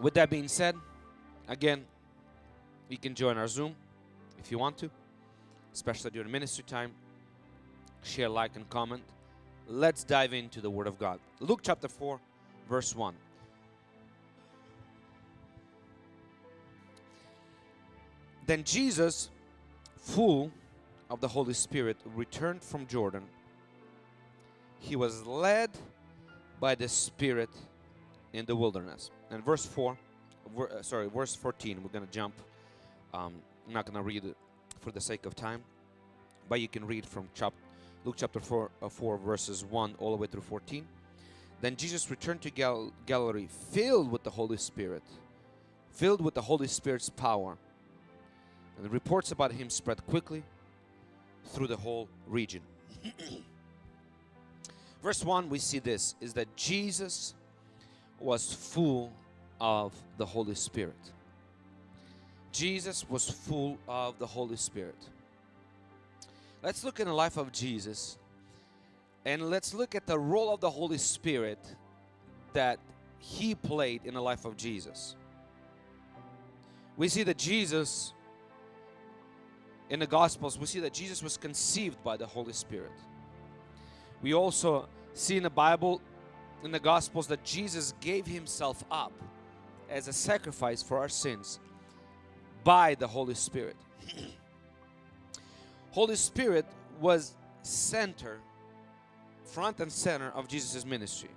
with that being said, again, you can join our Zoom if you want to, especially during ministry time. Share, like, and comment. Let's dive into the Word of God. Luke chapter 4, verse 1. Then Jesus, full of the Holy Spirit, returned from Jordan. He was led by the Spirit in the wilderness. And verse 4, ver, uh, sorry, verse 14, we're going to jump. Um, I'm not going to read it for the sake of time, but you can read from chap Luke chapter 4, uh, 4, verses 1 all the way through 14. Then Jesus returned to Gal Galilee filled with the Holy Spirit, filled with the Holy Spirit's power. And the reports about him spread quickly through the whole region. Verse 1, we see this is that Jesus was full of the Holy Spirit. Jesus was full of the Holy Spirit. Let's look in the life of Jesus and let's look at the role of the Holy Spirit that he played in the life of Jesus. We see that Jesus in the Gospels, we see that Jesus was conceived by the Holy Spirit. We also see in the Bible, in the Gospels, that Jesus gave Himself up as a sacrifice for our sins by the Holy Spirit. Holy Spirit was center, front and center of Jesus' ministry.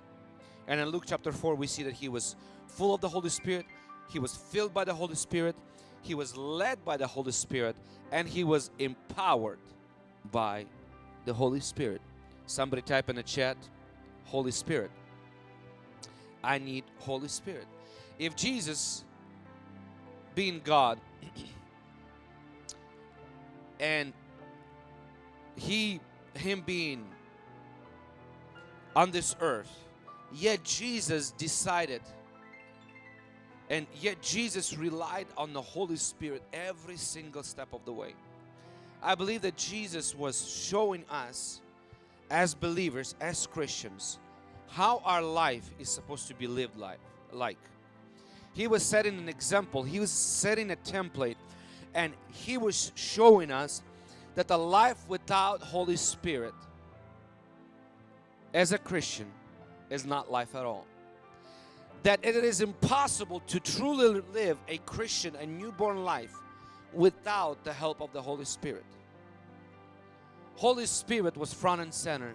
And in Luke chapter 4, we see that He was full of the Holy Spirit, He was filled by the Holy Spirit, He was led by the Holy Spirit, and He was empowered by the Holy Spirit. Somebody type in the chat, Holy Spirit. I need Holy Spirit. If Jesus, being God, and He, Him being on this earth, yet Jesus decided and yet Jesus relied on the Holy Spirit every single step of the way. I believe that Jesus was showing us as believers, as Christians, how our life is supposed to be lived like. He was setting an example, he was setting a template, and he was showing us that the life without Holy Spirit as a Christian is not life at all. That it is impossible to truly live a Christian, a newborn life without the help of the Holy Spirit. Holy Spirit was front and center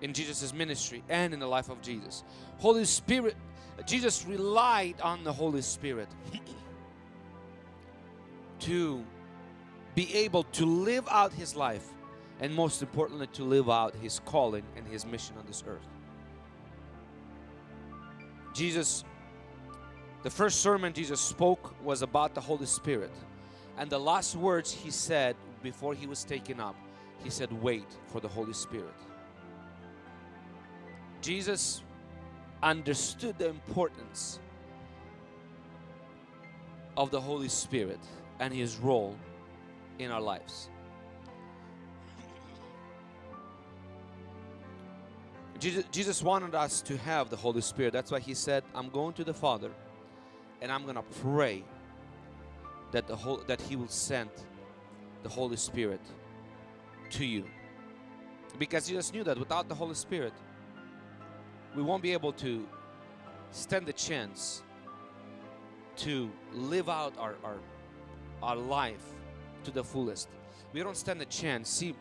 in Jesus' ministry and in the life of Jesus. Holy Spirit, Jesus relied on the Holy Spirit to be able to live out His life and most importantly to live out His calling and His mission on this earth. Jesus, the first sermon Jesus spoke was about the Holy Spirit and the last words He said before he was taken up, he said, Wait for the Holy Spirit. Jesus understood the importance of the Holy Spirit and his role in our lives. Jesus wanted us to have the Holy Spirit. That's why he said, I'm going to the Father and I'm going to pray that the whole that he will send the Holy Spirit to you. Because Jesus knew that without the Holy Spirit, we won't be able to stand the chance to live out our, our, our life to the fullest. We don't stand a chance. See,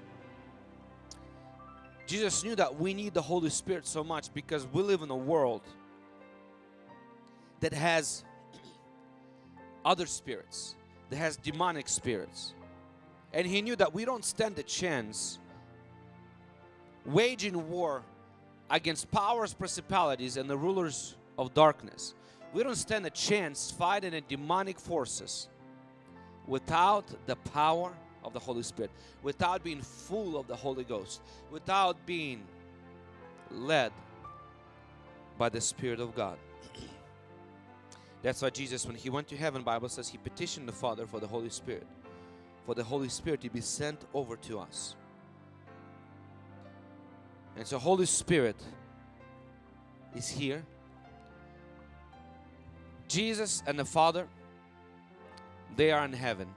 Jesus knew that we need the Holy Spirit so much because we live in a world that has other spirits, that has demonic spirits. And he knew that we don't stand a chance waging war against powers, principalities, and the rulers of darkness. We don't stand a chance fighting the demonic forces without the power of the Holy Spirit, without being full of the Holy Ghost, without being led by the Spirit of God. That's why Jesus, when he went to heaven, Bible says he petitioned the Father for the Holy Spirit for the Holy Spirit to be sent over to us. And so Holy Spirit is here Jesus and the Father, they are in heaven.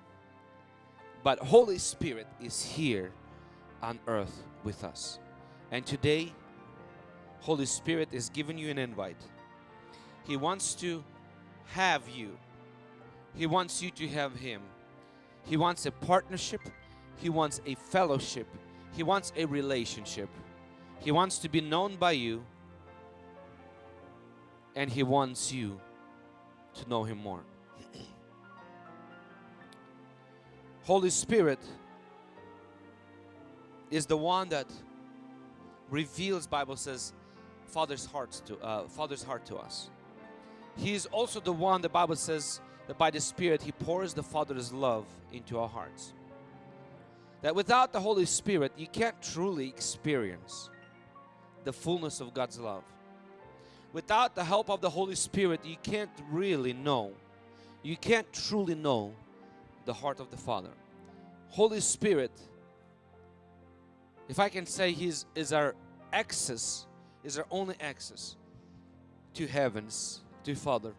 But Holy Spirit is here on earth with us. And today, Holy Spirit is giving you an invite. He wants to have you. He wants you to have Him. He wants a partnership. He wants a fellowship. He wants a relationship. He wants to be known by you. And He wants you to know Him more. Holy Spirit is the one that reveals Bible says Father's hearts to uh, Father's heart to us. He is also the one the Bible says that by the Spirit He pours the Father's love into our hearts. That without the Holy Spirit you can't truly experience the fullness of God's love. Without the help of the Holy Spirit you can't really know. You can't truly know the heart of the Father. Holy Spirit, if I can say He's is our access, is our only access to heavens, to Father,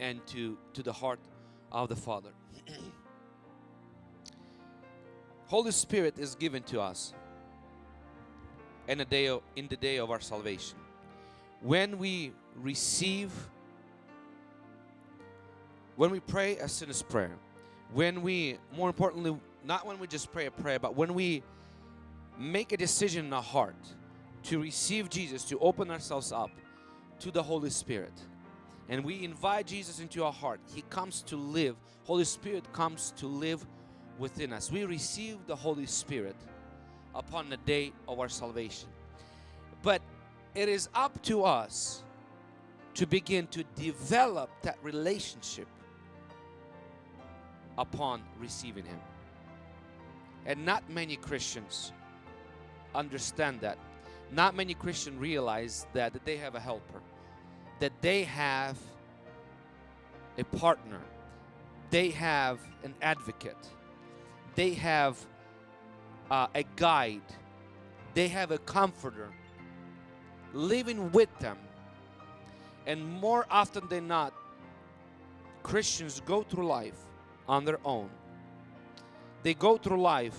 and to, to the heart of the Father. Holy Spirit is given to us the day of, in the day of our salvation. When we receive, when we pray a sinner's prayer, when we, more importantly, not when we just pray a prayer, but when we make a decision in our heart to receive Jesus, to open ourselves up to the Holy Spirit, and we invite Jesus into our heart, He comes to live. Holy Spirit comes to live within us. We receive the Holy Spirit upon the day of our salvation. But it is up to us to begin to develop that relationship upon receiving Him. And not many Christians understand that. Not many Christians realize that, that they have a helper, that they have a partner, they have an advocate, they have uh, a guide, they have a comforter living with them. And more often than not, Christians go through life on their own. They go through life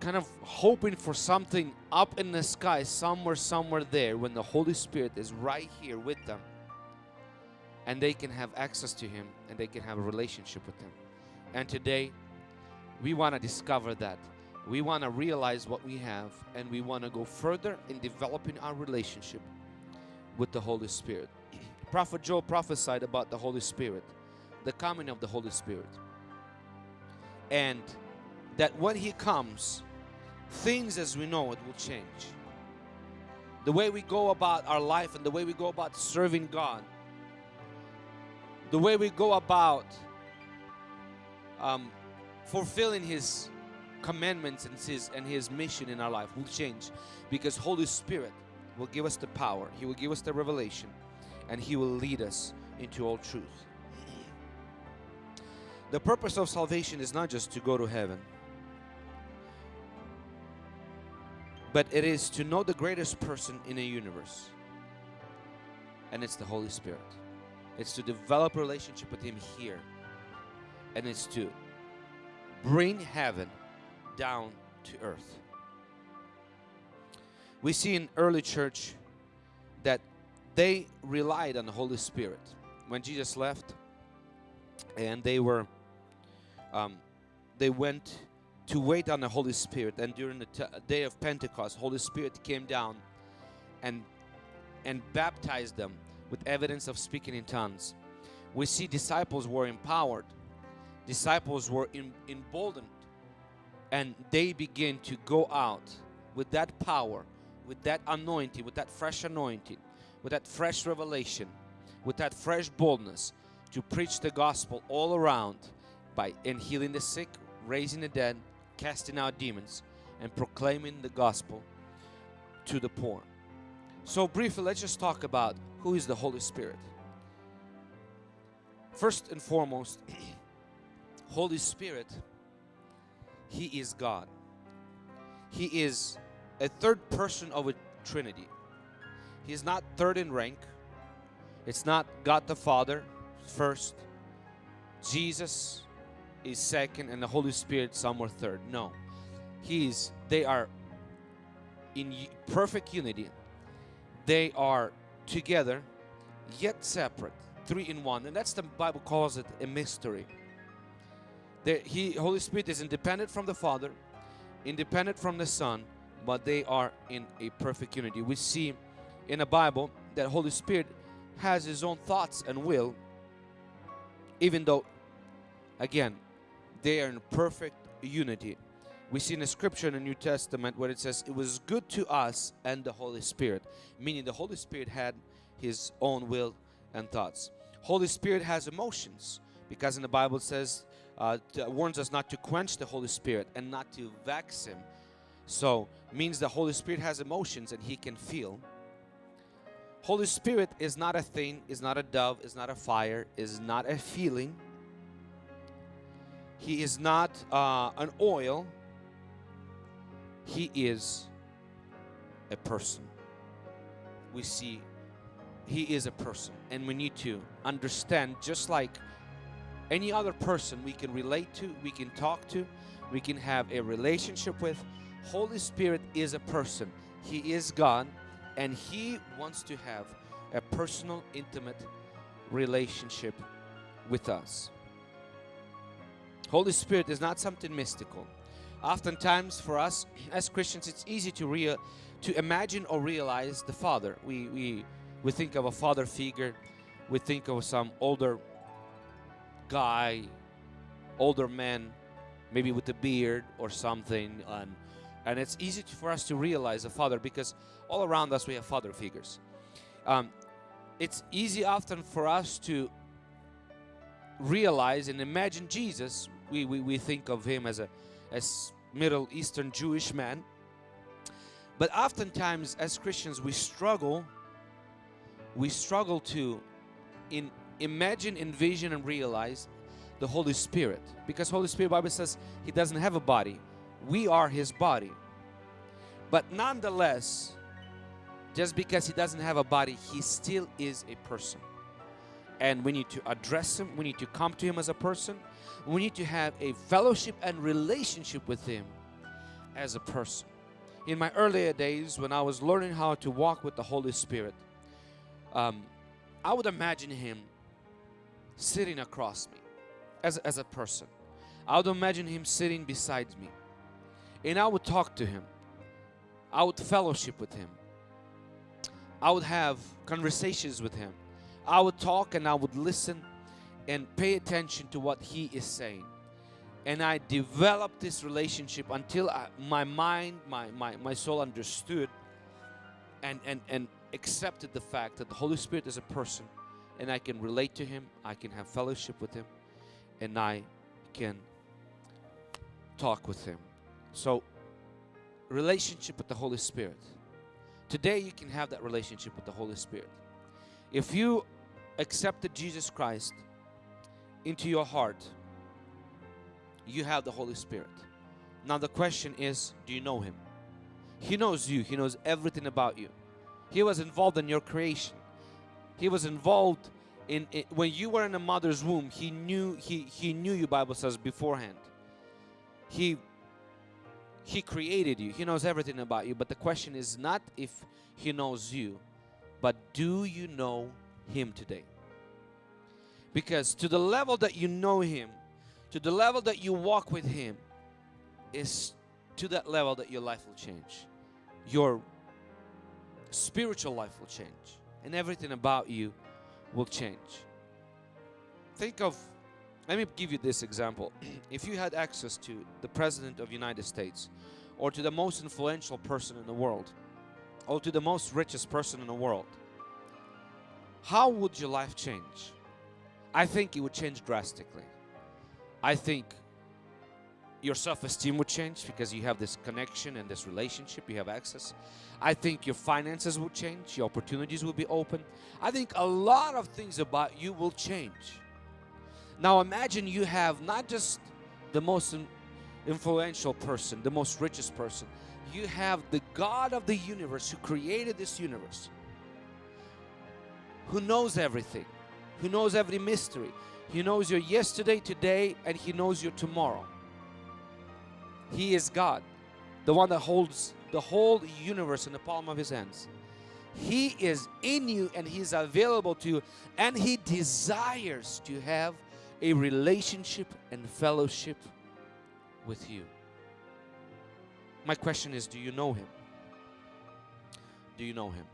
kind of hoping for something up in the sky, somewhere, somewhere there, when the Holy Spirit is right here with them. And they can have access to Him and they can have a relationship with Him. And today, we want to discover that. We want to realize what we have and we want to go further in developing our relationship with the Holy Spirit. Prophet Joel prophesied about the Holy Spirit, the coming of the Holy Spirit. And that when He comes, things as we know it will change. The way we go about our life and the way we go about serving God, the way we go about um, fulfilling His commandments and His and His mission in our life will change because Holy Spirit will give us the power. He will give us the revelation and He will lead us into all truth. The purpose of salvation is not just to go to heaven, but it is to know the greatest person in the universe, and it's the Holy Spirit. It's to develop a relationship with Him here, and it's to bring heaven down to earth. We see in early church that they relied on the Holy Spirit. When Jesus left and they were um, they went to wait on the Holy Spirit and during the day of Pentecost Holy Spirit came down and and baptized them with evidence of speaking in tongues. We see disciples were empowered. Disciples were emboldened and they begin to go out with that power, with that anointing, with that fresh anointing, with that fresh revelation, with that fresh boldness to preach the gospel all around by in healing the sick, raising the dead, casting out demons, and proclaiming the gospel to the poor. So briefly, let's just talk about who is the Holy Spirit. First and foremost, Holy Spirit, He is God. He is a third person of a Trinity. He is not third in rank. It's not God the Father first, Jesus is second, and the Holy Spirit somewhere third. No, He's they are in perfect unity. They are together, yet separate, three in one, and that's the Bible calls it a mystery. The He Holy Spirit is independent from the Father, independent from the Son, but they are in a perfect unity. We see in the Bible that Holy Spirit has his own thoughts and will, even though, again, they are in perfect unity. We see in the scripture in the New Testament where it says, It was good to us and the Holy Spirit, meaning the Holy Spirit had his own will and thoughts. Holy Spirit has emotions because in the Bible it says, uh, warns us not to quench the Holy Spirit and not to vex him. So, means the Holy Spirit has emotions and he can feel. Holy Spirit is not a thing, is not a dove, is not a fire, is not a feeling. He is not uh, an oil. He is a person. We see he is a person, and we need to understand just like any other person we can relate to, we can talk to, we can have a relationship with. Holy Spirit is a person. He is God and He wants to have a personal, intimate relationship with us. Holy Spirit is not something mystical. Oftentimes, for us as Christians, it's easy to real to imagine or realize the Father. We we we think of a father figure. We think of some older guy, older man, maybe with a beard or something, and and it's easy for us to realize a father because all around us we have father figures. Um, it's easy often for us to realize and imagine Jesus. We, we, we think of him as a as Middle Eastern Jewish man. But oftentimes as Christians we struggle we struggle to in imagine, envision and realize the Holy Spirit because Holy Spirit Bible says he doesn't have a body. We are his body. But nonetheless, just because he doesn't have a body, he still is a person. And we need to address him, we need to come to him as a person, we need to have a fellowship and relationship with him as a person. In my earlier days, when I was learning how to walk with the Holy Spirit, um, I would imagine him sitting across me as, as a person. I would imagine him sitting beside me. And I would talk to him. I would fellowship with him. I would have conversations with him. I would talk and I would listen and pay attention to what he is saying. And I developed this relationship until I, my mind, my, my, my soul understood and, and, and accepted the fact that the Holy Spirit is a person and I can relate to him, I can have fellowship with him, and I can talk with him. So, relationship with the Holy Spirit. Today, you can have that relationship with the Holy Spirit. If you accepted Jesus Christ into your heart, you have the Holy Spirit. Now, the question is do you know Him? He knows you, He knows everything about you. He was involved in your creation. He was involved in, in when you were in a mother's womb. He knew he he knew you. Bible says beforehand. He he created you. He knows everything about you. But the question is not if he knows you, but do you know him today? Because to the level that you know him, to the level that you walk with him, is to that level that your life will change. Your spiritual life will change and everything about you will change. Think of let me give you this example. If you had access to the president of the united states or to the most influential person in the world or to the most richest person in the world how would your life change? I think it would change drastically. I think your self-esteem would change because you have this connection and this relationship you have access i think your finances will change your opportunities will be open i think a lot of things about you will change now imagine you have not just the most influential person the most richest person you have the god of the universe who created this universe who knows everything, who knows every mystery. He knows your yesterday, today, and He knows your tomorrow. He is God, the one that holds the whole universe in the palm of His hands. He is in you and He's available to you, and He desires to have a relationship and fellowship with you. My question is do you know Him? Do you know Him?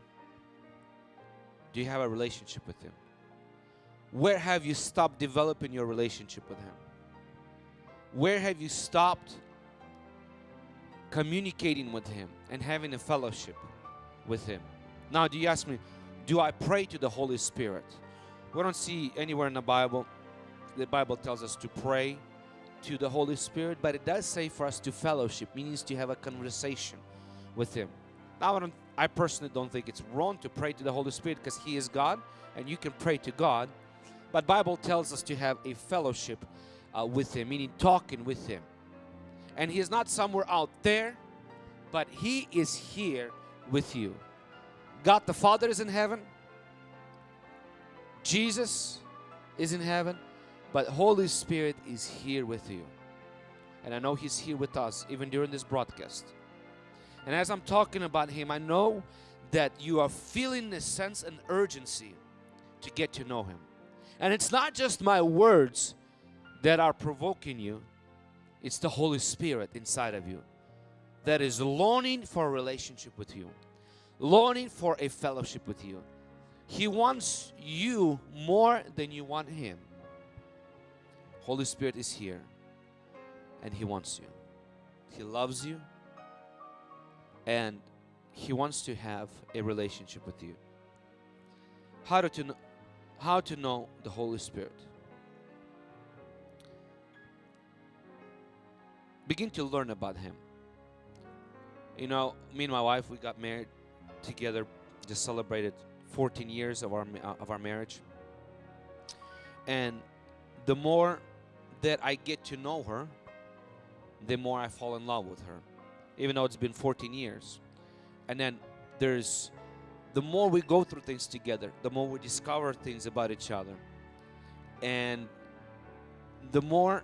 Do you have a relationship with Him? Where have you stopped developing your relationship with Him? Where have you stopped communicating with Him and having a fellowship with Him? Now, do you ask me, do I pray to the Holy Spirit? We don't see anywhere in the Bible, the Bible tells us to pray to the Holy Spirit, but it does say for us to fellowship, means to have a conversation with Him. Now, I, I personally don't think it's wrong to pray to the Holy Spirit because He is God and you can pray to God. But Bible tells us to have a fellowship uh, with Him, meaning talking with Him. And He is not somewhere out there, but He is here with you. God the Father is in heaven. Jesus is in heaven. But Holy Spirit is here with you. And I know He's here with us even during this broadcast. And as I'm talking about Him, I know that you are feeling a sense and urgency to get to know Him. And it's not just my words that are provoking you, it's the Holy Spirit inside of you that is longing for a relationship with you, longing for a fellowship with you. He wants you more than you want Him. Holy Spirit is here and He wants you. He loves you and He wants to have a relationship with you. How to, know, how to know the Holy Spirit? Begin to learn about Him. You know, me and my wife, we got married together, just celebrated 14 years of our, uh, of our marriage. And the more that I get to know her, the more I fall in love with her, even though it's been 14 years. And then there's the more we go through things together, the more we discover things about each other. And the more,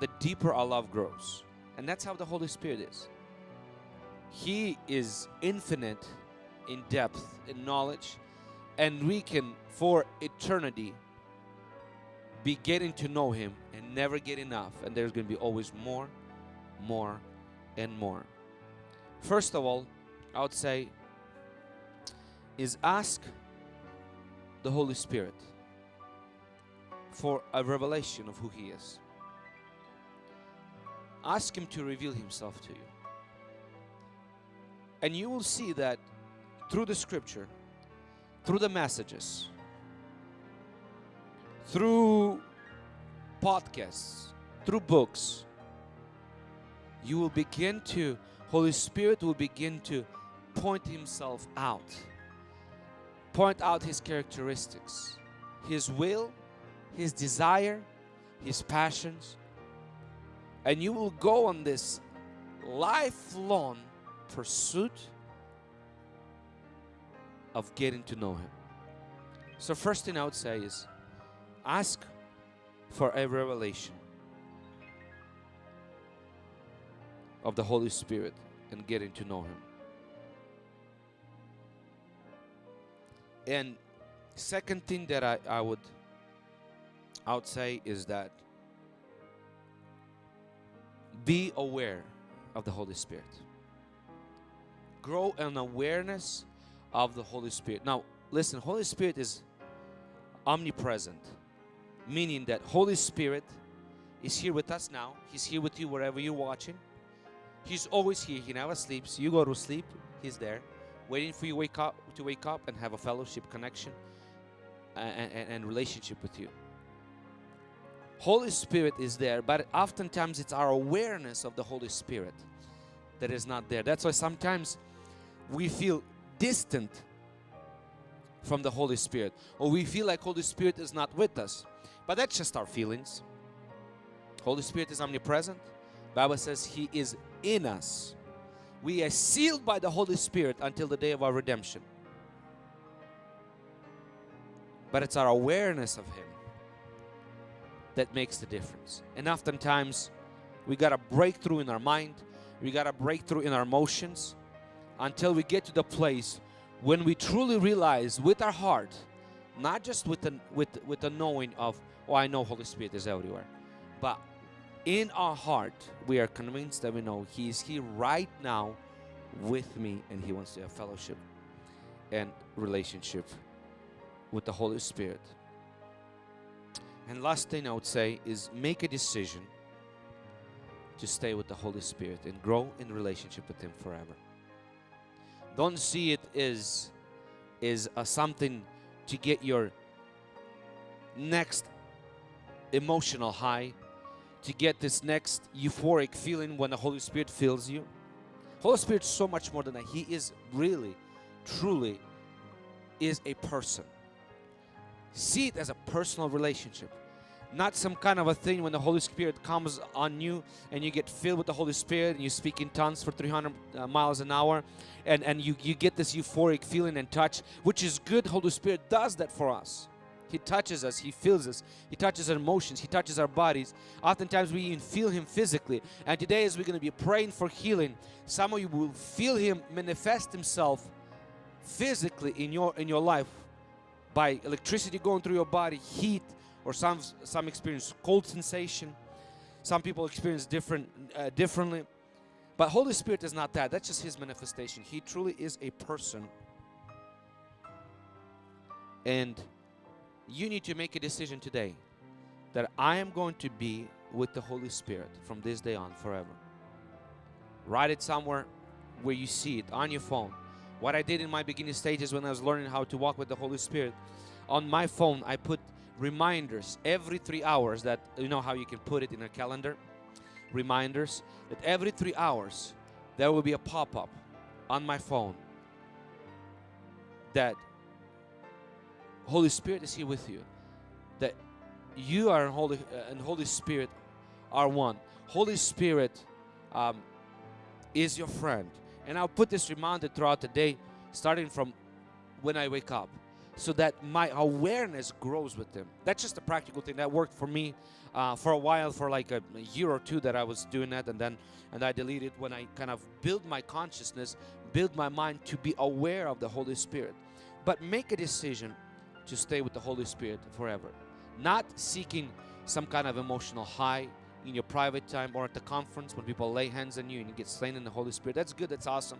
the deeper our love grows. And that's how the Holy Spirit is. He is infinite in depth, in knowledge, and we can, for eternity, be getting to know Him and never get enough. And there's going to be always more, more, and more. First of all, I would say is ask the Holy Spirit for a revelation of who He is. Ask Him to reveal Himself to you. And you will see that through the scripture, through the messages, through podcasts, through books, you will begin to, Holy Spirit will begin to point Himself out, point out His characteristics, His will, His desire, His passions, and you will go on this lifelong pursuit of getting to know Him. So, first thing I would say is ask for a revelation of the Holy Spirit and getting to know Him. And second thing that I, I would I would say is that be aware of the Holy Spirit. Grow an awareness of the Holy Spirit. Now, listen, Holy Spirit is omnipresent, meaning that Holy Spirit is here with us now. He's here with you wherever you're watching. He's always here. He never sleeps. You go to sleep, He's there, waiting for you to wake up to wake up and have a fellowship connection and, and, and relationship with you. Holy Spirit is there, but oftentimes it's our awareness of the Holy Spirit that is not there. That's why sometimes we feel distant from the Holy Spirit or we feel like Holy Spirit is not with us. But that's just our feelings. Holy Spirit is omnipresent. Bible says He is in us. We are sealed by the Holy Spirit until the day of our redemption. but it's our awareness of Him that makes the difference. And oftentimes, we got a breakthrough in our mind, we got a breakthrough in our emotions until we get to the place when we truly realize with our heart, not just with the, with, with the knowing of, oh, I know Holy Spirit is everywhere, but in our heart, we are convinced that we know He is here right now with me and He wants to have fellowship and relationship with the Holy Spirit. And last thing I would say is make a decision to stay with the Holy Spirit and grow in relationship with Him forever. Don't see it as is a uh, something to get your next emotional high, to get this next euphoric feeling when the Holy Spirit fills you. Holy Spirit so much more than that. He is really, truly, is a person. See it as a personal relationship not some kind of a thing when the Holy Spirit comes on you and you get filled with the Holy Spirit and you speak in tongues for 300 uh, miles an hour and, and you, you get this euphoric feeling and touch, which is good. Holy Spirit does that for us. He touches us, He fills us, He touches our emotions, He touches our bodies. Oftentimes we even feel Him physically. And today as we're going to be praying for healing, some of you will feel Him manifest Himself physically in your in your life by electricity going through your body, heat, or some some experience cold sensation. Some people experience different uh, differently. But holy spirit is not that. That's just his manifestation. He truly is a person. And you need to make a decision today that i am going to be with the holy spirit from this day on forever. Write it somewhere where you see it on your phone what i did in my beginning stages when i was learning how to walk with the holy spirit on my phone i put reminders every three hours that you know how you can put it in a calendar? Reminders that every three hours there will be a pop-up on my phone that Holy Spirit is here with you that you are Holy uh, and Holy Spirit are one. Holy Spirit um, is your friend and I'll put this reminder throughout the day starting from when I wake up so that my awareness grows with them. That's just a practical thing that worked for me uh, for a while, for like a, a, year or two that I was doing that, and then and I deleted when I kind of build my consciousness, build my mind to be aware of the Holy Spirit. But make a decision to stay with the Holy Spirit forever, not seeking some kind of emotional high in your private time or at the conference when people lay hands on you and you get slain in the Holy Spirit. That's good. That's awesome.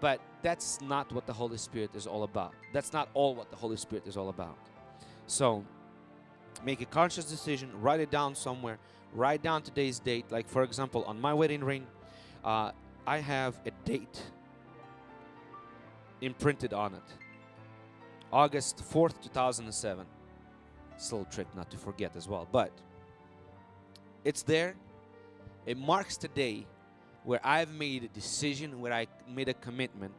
But that's not what the Holy Spirit is all about. That's not all what the Holy Spirit is all about. So make a conscious decision, write it down somewhere, write down today's date. Like, for example, on my wedding ring, uh, I have a date imprinted on it August 4th, 2007. It's a little trick not to forget as well, but it's there. It marks the day where I've made a decision, where I made a commitment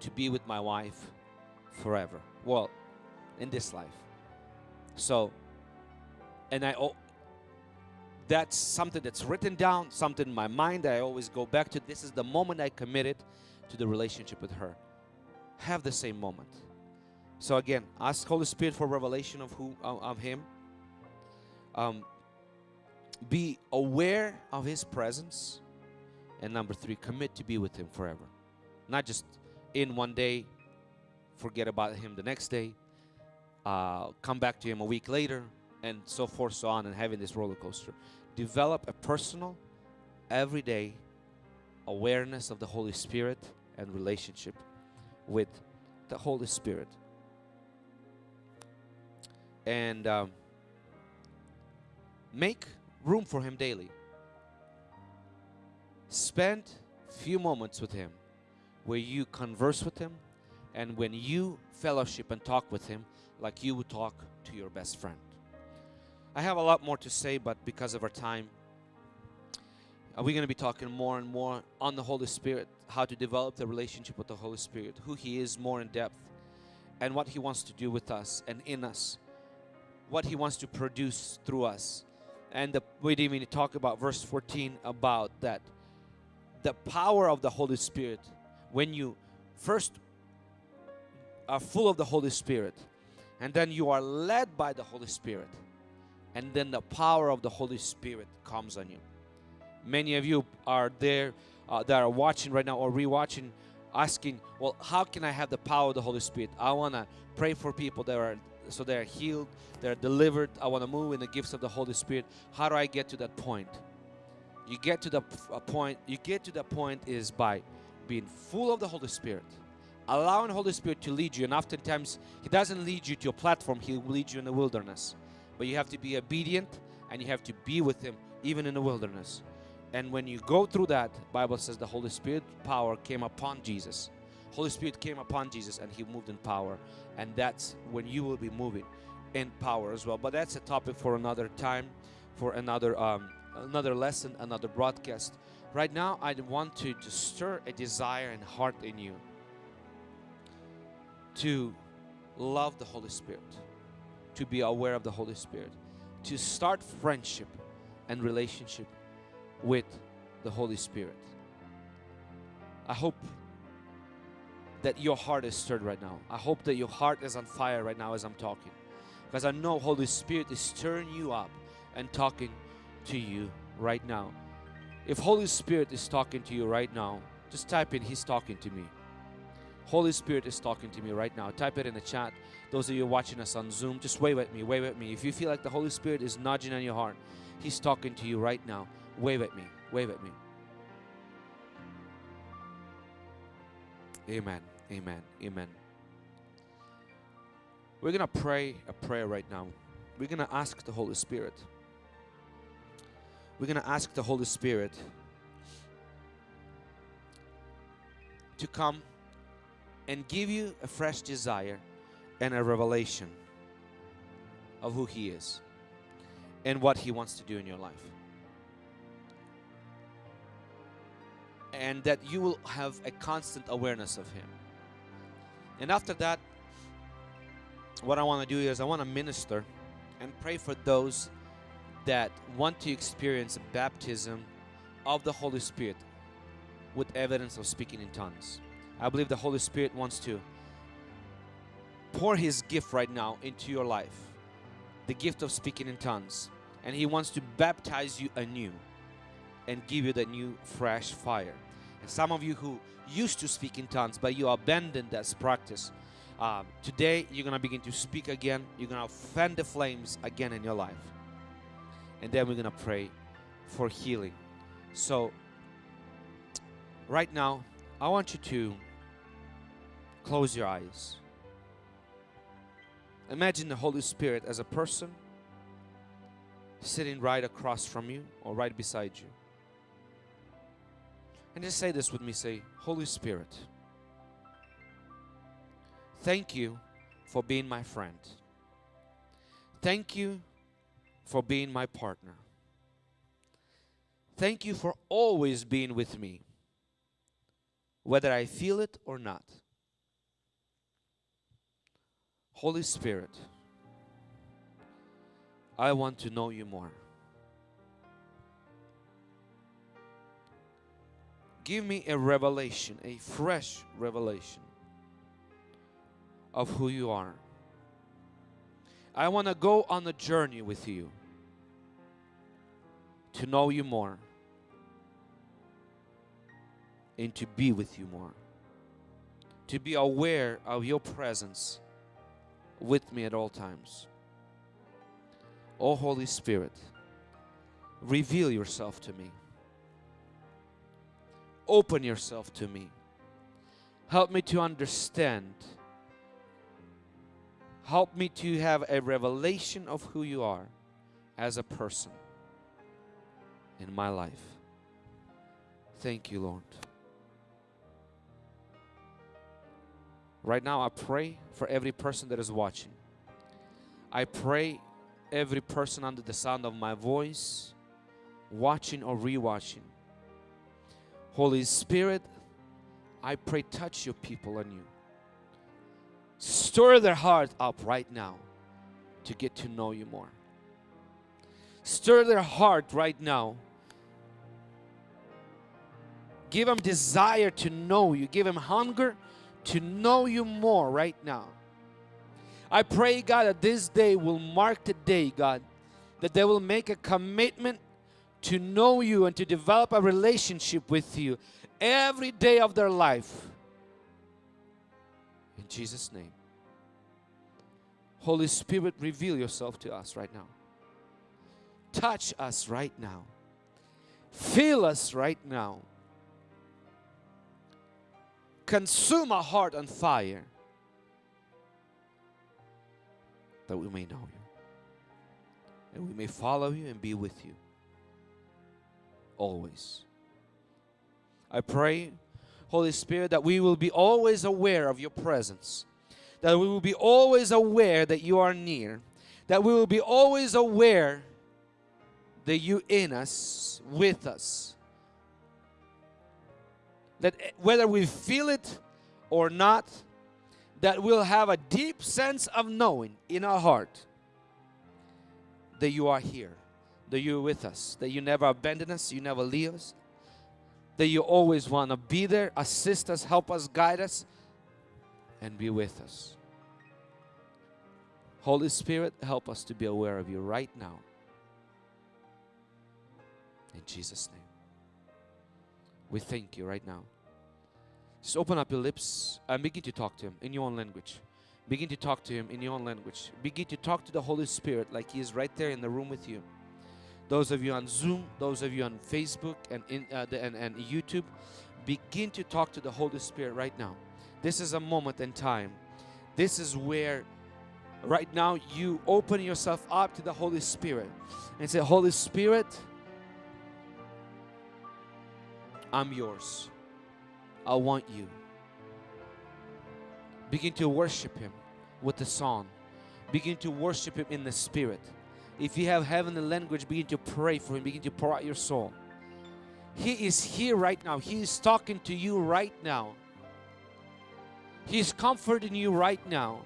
to be with my wife forever. Well, in this life. So, and I, oh, that's something that's written down, something in my mind I always go back to. This is the moment I committed to the relationship with her. Have the same moment. So again, ask Holy Spirit for revelation of who of Him. Um, be aware of His presence and number three, commit to be with Him forever. Not just in one day, forget about Him the next day, uh, come back to Him a week later, and so forth, so on, and having this roller coaster. Develop a personal, everyday awareness of the Holy Spirit and relationship with the Holy Spirit. And um, make room for Him daily spend few moments with him where you converse with him and when you fellowship and talk with him like you would talk to your best friend. I have a lot more to say, but because of our time, uh, are we going to be talking more and more on the Holy Spirit, how to develop the relationship with the Holy Spirit, who He is more in depth, and what He wants to do with us and in us, what He wants to produce through us. And the, we didn't even talk about verse 14 about that the power of the Holy Spirit, when you first are full of the Holy Spirit, And then you are led by the Holy Spirit. And then the power of the Holy Spirit comes on you. Many of you are there uh, that are watching right now or rewatching, asking, Well, how can I have the power of the Holy Spirit? I want to pray for people that are so they're healed, they're delivered. I want to move in the gifts of the Holy Spirit. How do I get to that point? You get to the point, you get to the point is by being full of the Holy Spirit, allowing the Holy Spirit to lead you. And oftentimes, He doesn't lead you to a platform, He will lead you in the wilderness. But you have to be obedient and you have to be with Him even in the wilderness. And when you go through that, Bible says the Holy Spirit power came upon Jesus. Holy Spirit came upon Jesus and He moved in power. And that's when you will be moving in power as well. But that's a topic for another time, for another um, another lesson, another broadcast. Right now, I want to, to stir a desire and heart in you to love the Holy Spirit, to be aware of the Holy Spirit, to start friendship and relationship with the Holy Spirit. I hope that your heart is stirred right now. I hope that your heart is on fire right now as I'm talking. Because I know Holy Spirit is stirring you up and talking to you right now. If Holy Spirit is talking to you right now, just type in He's talking to me. Holy Spirit is talking to me right now. Type it in the chat. Those of you watching us on Zoom, just wave at me, wave at me. If you feel like the Holy Spirit is nudging on your heart, He's talking to you right now. Wave at me, wave at me. Amen, amen, amen. We're going to pray a prayer right now. We're going to ask the Holy Spirit we're going to ask the Holy Spirit to come and give you a fresh desire and a revelation of who He is and what He wants to do in your life. And that you will have a constant awareness of Him. And after that, what I want to do is I want to minister and pray for those that want to experience baptism of the Holy Spirit with evidence of speaking in tongues. I believe the Holy Spirit wants to pour His gift right now into your life the gift of speaking in tongues. And He wants to baptize you anew and give you that new, fresh fire. And some of you who used to speak in tongues, but you abandoned that practice, um, today you're going to begin to speak again. You're going to fan the flames again in your life and then we're gonna pray for healing. So, right now, I want you to close your eyes. Imagine the Holy Spirit as a person sitting right across from you or right beside you. And just say this with me say, Holy Spirit, thank you for being my friend. Thank you for being my partner. Thank you for always being with me, whether I feel it or not. Holy Spirit, I want to know you more. Give me a revelation, a fresh revelation of who you are. I want to go on a journey with you to know you more and to be with you more. To be aware of your presence with me at all times. Oh Holy Spirit, reveal yourself to me. Open yourself to me. Help me to understand. Help me to have a revelation of who you are as a person in my life. Thank you, Lord. Right now, I pray for every person that is watching. I pray every person under the sound of my voice, watching or rewatching. Holy Spirit, I pray touch your people on you. Stir their heart up right now to get to know you more. Stir their heart right now Give them desire to know you. Give them hunger to know you more right now. I pray, God, that this day will mark the day, God, that they will make a commitment to know you and to develop a relationship with you every day of their life. In Jesus' name. Holy Spirit, reveal yourself to us right now. Touch us right now. Fill us right now. Consume our heart on fire that we may know you and we may follow you and be with you always. I pray, Holy Spirit, that we will be always aware of your presence, that we will be always aware that you are near, that we will be always aware that you in us, with us. That eh, whether we feel it or not, that we'll have a deep sense of knowing in our heart that you are here, that you're with us, that you never abandon us, you never leave us, that you always want to be there, assist us, help us, guide us, and be with us. Holy Spirit, help us to be aware of you right now. In Jesus' name. We thank you right now. Just open up your lips and begin to talk to Him in your own language. Begin to talk to Him in your own language. Begin to talk to the Holy Spirit like He is right there in the room with you. Those of you on Zoom, those of you on Facebook and, in, uh, the, and, and YouTube, begin to talk to the Holy Spirit right now. This is a moment in time. This is where right now you open yourself up to the Holy Spirit and say, Holy Spirit, I'm yours. I want you. Begin to worship Him with the song. Begin to worship Him in the Spirit. If you have heavenly language, begin to pray for Him. Begin to pour out your soul. He is here right now. He is talking to you right now. He is comforting you right now.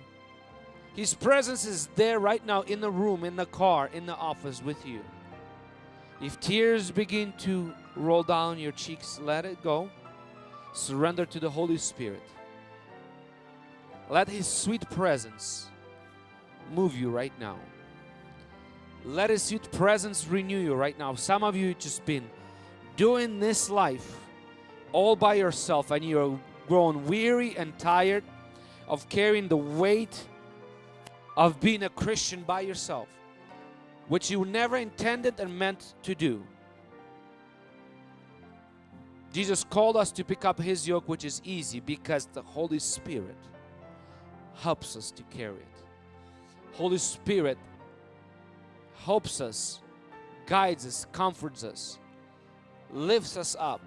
His presence is there right now in the room, in the car, in the office with you. If tears begin to roll down your cheeks, let it go. Surrender to the Holy Spirit. Let His sweet presence move you right now. Let His sweet presence renew you right now. Some of you just been doing this life all by yourself and you're grown weary and tired of carrying the weight of being a Christian by yourself, which you never intended and meant to do. Jesus called us to pick up His yoke, which is easy because the Holy Spirit helps us to carry it. Holy Spirit helps us, guides us, comforts us, lifts us up.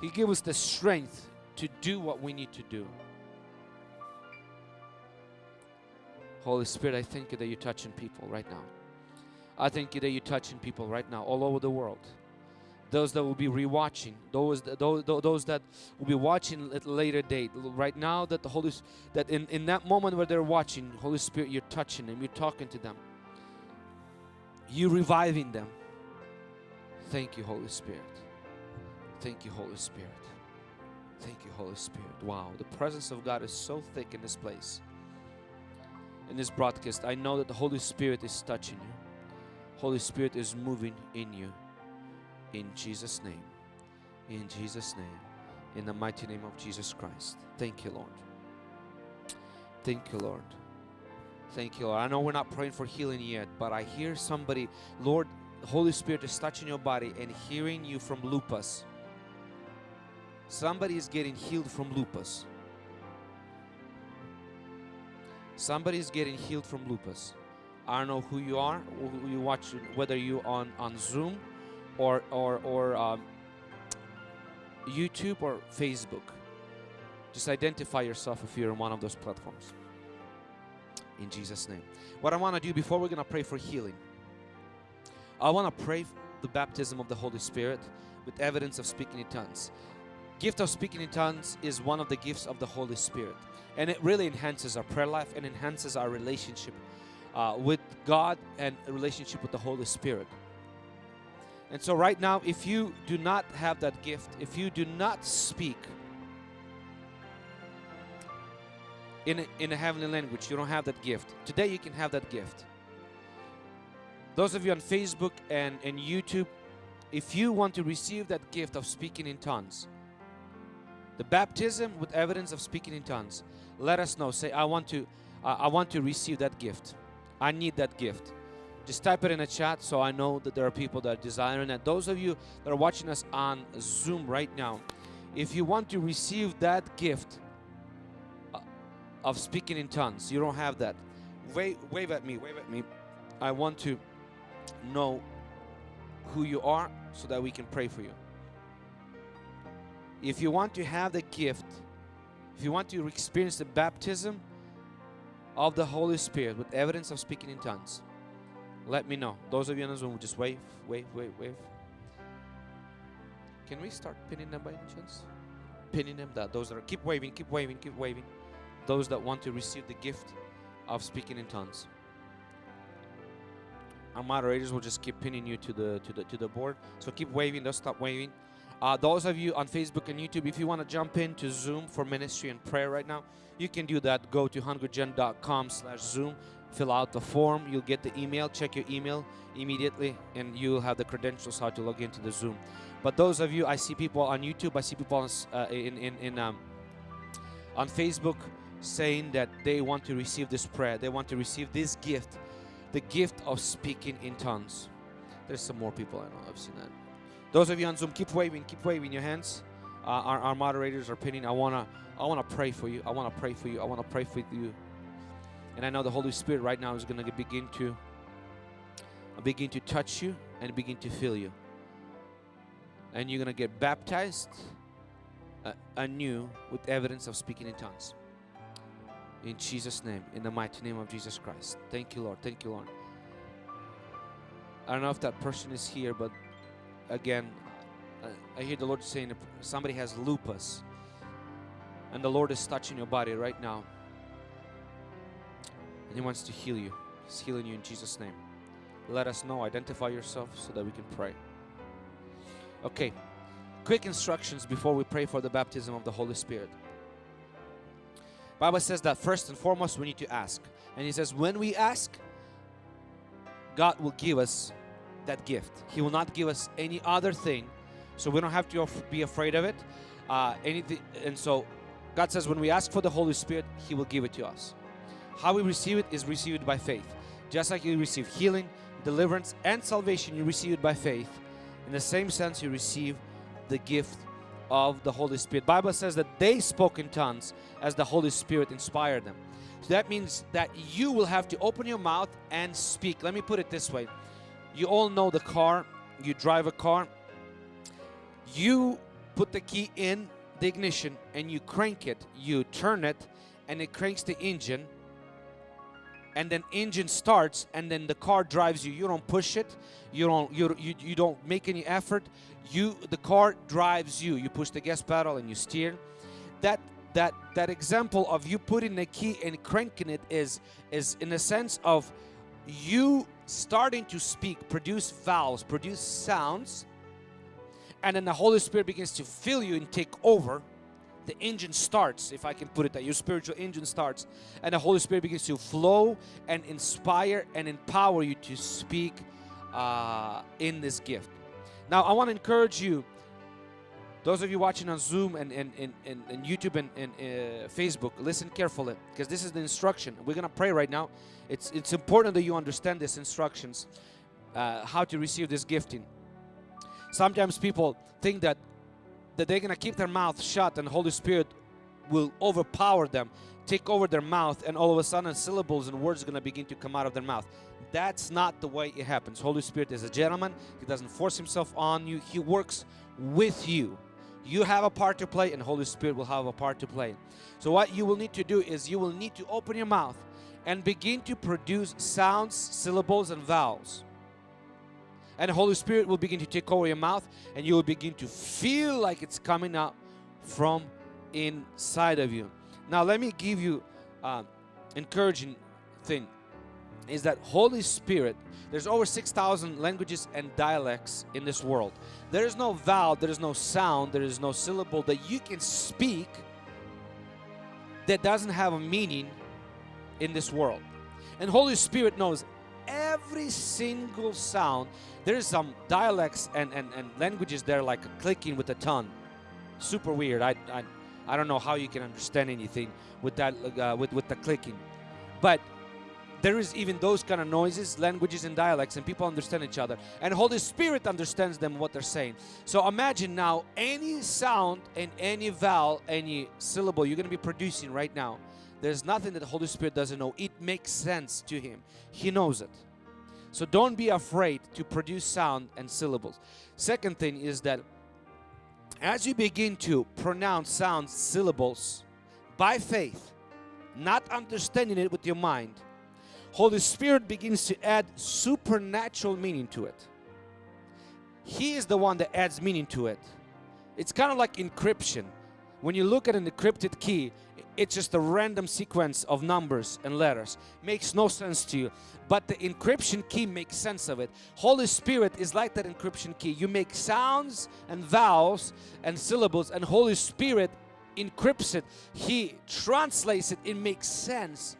He gives us the strength to do what we need to do. Holy Spirit, I thank you that you're touching people right now. I thank you that you're touching people right now all over the world. Those that will be rewatching, those those, those that will be watching at a later date. Right now, that the Holy that in, in that moment where they're watching, Holy Spirit, you're touching them, you're talking to them, you reviving them. Thank you, Holy Spirit. Thank you, Holy Spirit. Thank you, Holy Spirit. Wow, the presence of God is so thick in this place in this broadcast, I know that the Holy Spirit is touching you. Holy Spirit is moving in you. In Jesus' name. In Jesus' name. In the mighty name of Jesus Christ. Thank you, Lord. Thank you, Lord. Thank you, Lord. I know we're not praying for healing yet, but I hear somebody, Lord, Holy Spirit is touching your body and hearing you from lupus. Somebody is getting healed from lupus. Somebody is getting healed from lupus. I don't know who you are, who you watch, whether you on on Zoom, or or or um, YouTube or Facebook. Just identify yourself if you're on one of those platforms. In Jesus' name. What I want to do before we're gonna pray for healing, I want to pray the baptism of the Holy Spirit with evidence of speaking in tongues. Gift of speaking in tongues is one of the gifts of the Holy Spirit and it really enhances our prayer life and enhances our relationship uh, with God and relationship with the Holy Spirit. And so right now, if you do not have that gift, if you do not speak in a, in a heavenly language. You don't have that gift. Today you can have that gift. Those of you on Facebook and, and YouTube, if you want to receive that gift of speaking in tongues, the baptism with evidence of speaking in tongues, let us know. Say, I want to, uh, I want to receive that gift. I need that gift. Just type it in the chat so I know that there are people that are desiring that. Those of you that are watching us on Zoom right now, if you want to receive that gift of speaking in tongues, you don't have that. Wave, wave at me, wave at me. I want to know who you are so that we can pray for you. If you want to have the gift, if you want to experience the baptism of the Holy Spirit with evidence of speaking in tongues, let me know. Those of you on the Zoom, just wave, wave, wave, wave. Can we start pinning them by any chance? Pinning them. That those that are keep waving, keep waving, keep waving. Those that want to receive the gift of speaking in tongues. Our moderators will just keep pinning you to the to the to the board. So keep waving. Don't stop waving. Uh, those of you on Facebook and YouTube, if you want to jump into Zoom for ministry and prayer right now, you can do that. Go to hungrygen.com slash Zoom fill out the form you'll get the email check your email immediately and you'll have the credentials how to log into the zoom but those of you i see people on youtube i see people on, uh, in, in, in um, on facebook saying that they want to receive this prayer they want to receive this gift the gift of speaking in tongues. There's some more people i know i've seen that. Those of you on zoom keep waving keep waving your hands. Uh, our, our moderators are pinning. I want to i want to pray for you. I want to pray for you. I want to pray for you. And I know the Holy Spirit right now is going to begin to begin to touch you and begin to fill you. And you're going to get baptized uh, anew with evidence of speaking in tongues. In Jesus' name, in the mighty name of Jesus Christ. Thank you, Lord. Thank you, Lord. I don't know if that person is here, but again, I hear the Lord saying somebody has lupus, and the Lord is touching your body right now. And He wants to heal you. He's healing you in Jesus' name. Let us know. Identify yourself so that we can pray. Okay. Quick instructions before we pray for the baptism of the Holy Spirit. Bible says that first and foremost we need to ask. And he says when we ask, God will give us that gift. He will not give us any other thing. So we don't have to be afraid of it. Uh, anything, and so God says when we ask for the Holy Spirit, He will give it to us. How we receive it is received by faith. Just like you receive healing, deliverance, and salvation, you receive it by faith. In the same sense, you receive the gift of the Holy Spirit. Bible says that they spoke in tongues as the Holy Spirit inspired them. So that means that you will have to open your mouth and speak. Let me put it this way. You all know the car. You drive a car. You put the key in the ignition and you crank it. You turn it and it cranks the engine and then engine starts and then the car drives you. You don't push it. You don't you, you, you don't make any effort. You the car drives you. You push the gas pedal and you steer. That that that example of you putting the key and cranking it is is in a sense of you starting to speak produce vowels produce sounds and then the Holy Spirit begins to fill you and take over the engine starts, if I can put it that your spiritual engine starts, and the Holy Spirit begins to flow and inspire and empower you to speak uh, in this gift. Now, I want to encourage you, those of you watching on Zoom and, and, and, and, YouTube and, and uh, Facebook, listen carefully because this is the instruction. We're going to pray right now. It's, it's important that you understand these instructions, uh, how to receive this gifting. Sometimes people think that that they're going to keep their mouth shut and Holy Spirit will overpower them, take over their mouth, and all of a sudden syllables and words are going to begin to come out of their mouth. That's not the way it happens. Holy Spirit is a gentleman. He doesn't force himself on you. He works with you. You have a part to play and Holy Spirit will have a part to play. So what you will need to do is you will need to open your mouth and begin to produce sounds, syllables, and vowels and the Holy Spirit will begin to take over your mouth and you will begin to feel like it's coming out from inside of you. Now let me give you uh, encouraging thing is that Holy Spirit there's over 6,000 languages and dialects in this world. There is no vowel, there is no sound, there is no syllable that you can speak that doesn't have a meaning in this world. And Holy Spirit knows every single sound. There's some dialects and, and, and languages there like clicking with a tongue. Super weird. I, I, I don't know how you can understand anything with that uh, with, with the clicking. But there is even those kind of noises, languages and dialects and people understand each other. And Holy Spirit understands them what they're saying. So imagine now any sound and any vowel, any syllable you're going to be producing right now there's nothing that the Holy Spirit doesn't know. It makes sense to Him. He knows it. So don't be afraid to produce sound and syllables. Second thing is that as you begin to pronounce sounds, syllables by faith, not understanding it with your mind, Holy Spirit begins to add supernatural meaning to it. He is the one that adds meaning to it. It's kind of like encryption. When you look at an encrypted key, it's just a random sequence of numbers and letters. Makes no sense to you. But the encryption key makes sense of it. Holy Spirit is like that encryption key. You make sounds and vowels and syllables and Holy Spirit encrypts it. He translates it. It makes sense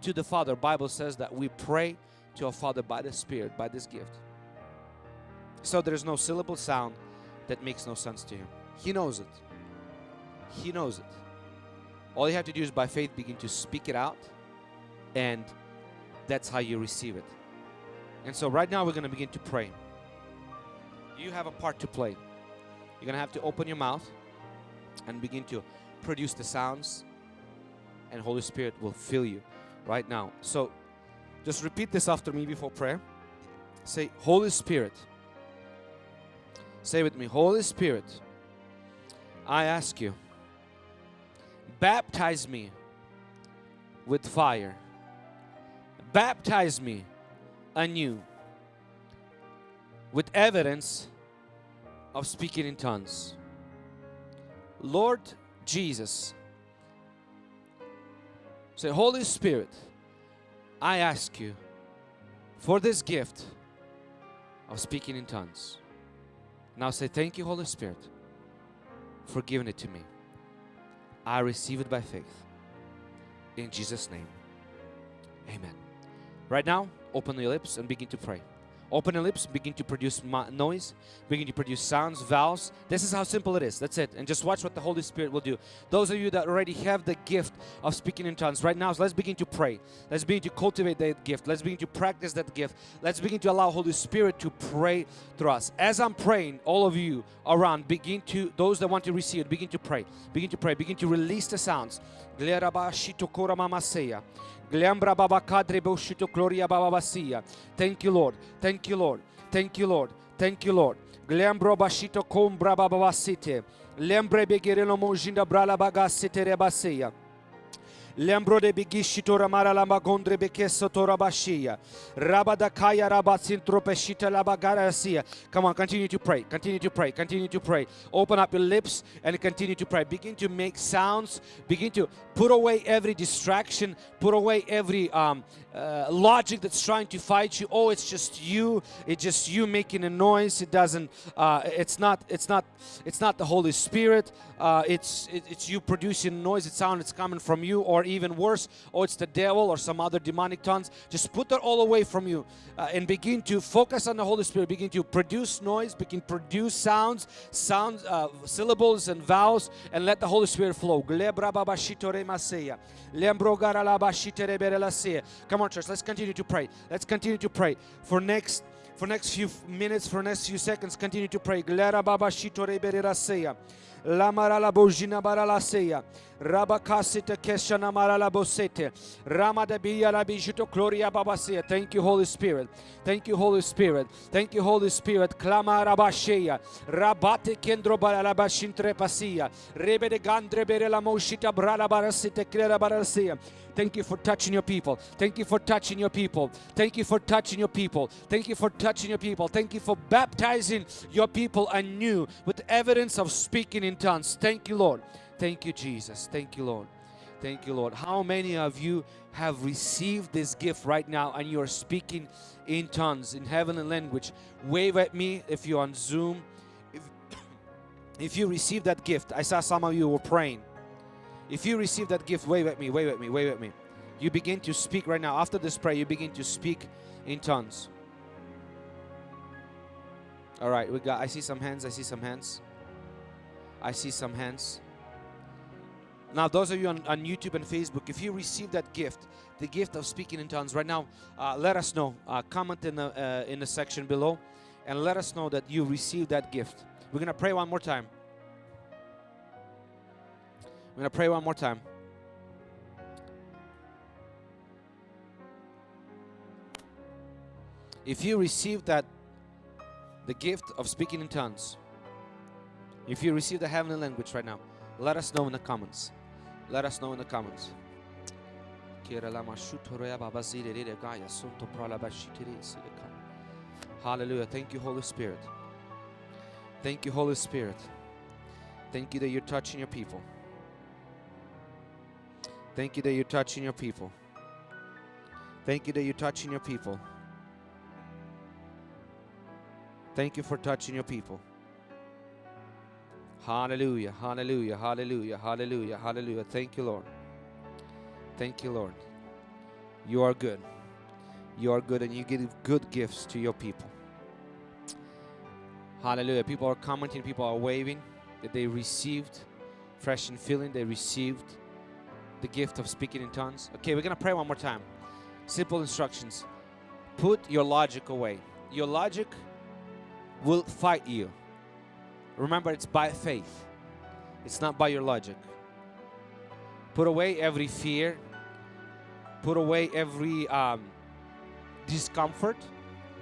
to the Father. Bible says that we pray to our Father by the Spirit, by this gift. So there is no syllable sound that makes no sense to Him. He knows it. He knows it. All you have to do is by faith begin to speak it out and that's how you receive it. And so right now we're going to begin to pray. You have a part to play. You're going to have to open your mouth and begin to produce the sounds and Holy Spirit will fill you right now. So just repeat this after me before prayer. Say, Holy Spirit. Say with me, Holy Spirit, I ask you Baptize me with fire. Baptize me anew with evidence of speaking in tongues. Lord Jesus, say, Holy Spirit, I ask you for this gift of speaking in tongues. Now say, Thank you, Holy Spirit, for giving it to me. I receive it by faith. In Jesus' name, amen. Right now, open your lips and begin to pray. Open your lips, begin to produce noise, begin to produce sounds, vowels. This is how simple it is. That's it. And just watch what the Holy Spirit will do. Those of you that already have the gift of speaking in tongues, right now, let's begin to pray. Let's begin to cultivate that gift. Let's begin to practice that gift. Let's begin to allow Holy Spirit to pray through us. As I'm praying, all of you around, begin to, those that want to receive it, begin to pray. Begin to pray. Begin to release the sounds. Glambra baba kadre boshito gloria baba basia. Thank you, Lord. Thank you, Lord. Thank you, Lord. Thank you, Lord. Glambro bashito kombra baba basite. Lembre begirelo monjinda brala bagasite rebasia. Lembro de bigishi tora mara lamba gondre bekeso tora bashia. Rabada kaya rabatsin tropeshita labagarasia. Come on, continue to pray. Continue to pray. Continue to pray. Open up your lips and continue to pray. Begin to make sounds. Begin to put away every distraction. Put away every um, uh, logic that's trying to fight you. Oh, it's just you. It's just you making a noise. It doesn't. Uh, it's not. It's not. It's not the Holy Spirit. Uh, it's it, it's you producing noise. It sound. It's coming from you, or even worse, oh, it's the devil or some other demonic tongues. Just put that all away from you uh, and begin to focus on the Holy Spirit. Begin to produce noise. Begin to produce sounds, sounds, uh, syllables and vowels, and let the Holy Spirit flow. Come on, church. Let's continue to pray. Let's continue to pray for next for next few minutes, for next few seconds. Continue to pray. Glera baba shitore bereraseya. La marala bojina. Rabakasita keshana marala bosete. Ramada biyala bijito gloria babaseya. Thank you, Holy Spirit. Thank you, Holy Spirit. Thank you, Holy Spirit. Klama rabasheya. Rabate kendro barala bashintre pasia. Rebe de gandre bere la moshita brala barasite klera baraseya. Thank you for touching your people. Thank you for touching your people. Thank you for touching your people. Thank you for touching your people. Thank you for baptizing your people anew with evidence of speaking in tongues. Thank you, Lord. Thank you, Jesus. Thank you, Lord. Thank you, Lord. How many of you have received this gift right now and you are speaking in tongues, in heavenly language? Wave at me if you're on Zoom. If, if you received that gift, I saw some of you were praying. If you receive that gift, wave at me, wave at me, wave at me. You begin to speak right now. After this prayer, you begin to speak in tongues. All right, we got. I see some hands. I see some hands. I see some hands. Now, those of you on, on YouTube and Facebook, if you receive that gift, the gift of speaking in tongues, right now, uh, let us know. Uh, comment in the uh, in the section below, and let us know that you received that gift. We're gonna pray one more time. We're gonna pray one more time. If you receive that, the gift of speaking in tongues, if you receive the heavenly language right now, let us know in the comments. Let us know in the comments. Hallelujah. Thank you, Holy Spirit. Thank you, Holy Spirit. Thank you that you're touching your people. Thank you that you're touching your people. Thank you that you're touching your people. Thank you for touching your people. Hallelujah, hallelujah, hallelujah, hallelujah, hallelujah. Thank you, Lord. Thank you, Lord. You are good. You are good and you give good gifts to your people. Hallelujah. People are commenting, people are waving that they received fresh and feeling, they received the gift of speaking in tongues. Okay, we're going to pray one more time. Simple instructions. Put your logic away. Your logic will fight you. Remember, it's by faith, it's not by your logic. Put away every fear, put away every um, discomfort,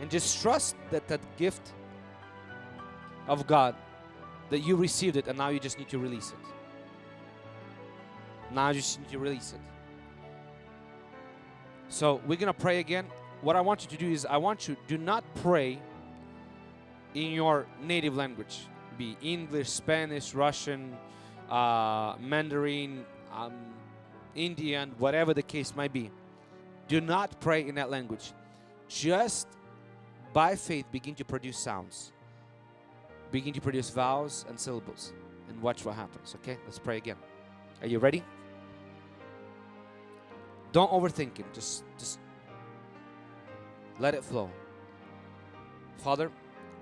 and just trust that that gift of God that you received it and now you just need to release it. Now you just need to release it. So we're gonna pray again. What I want you to do is I want you do not pray in your native language, be English, Spanish, Russian, uh, Mandarin, um, Indian, whatever the case might be. Do not pray in that language. Just by faith begin to produce sounds. Begin to produce vowels and syllables and watch what happens. Okay, let's pray again. Are you ready? Don't overthink it. Just, just let it flow. Father,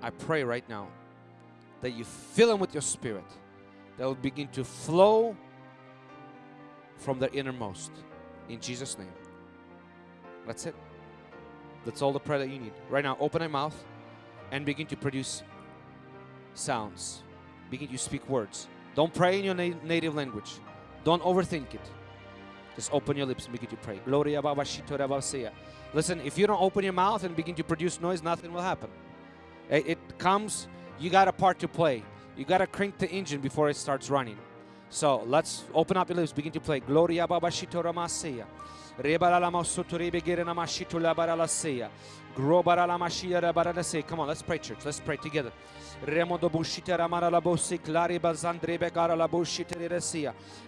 I pray right now that you fill them with your spirit that will begin to flow from their innermost. In Jesus' name. That's it. That's all the prayer that you need. Right now, open your mouth and begin to produce sounds. Begin to speak words. Don't pray in your na native language. Don't overthink it. Just open your lips and begin to pray. Gloria Listen, if you don't open your mouth and begin to produce noise, nothing will happen. It, it comes, you got a part to play. You got to crank the engine before it starts running. So let's open up your lips, begin to play. Gloria Babashito Ramaseya. Come on, let's pray, church. Let's pray together.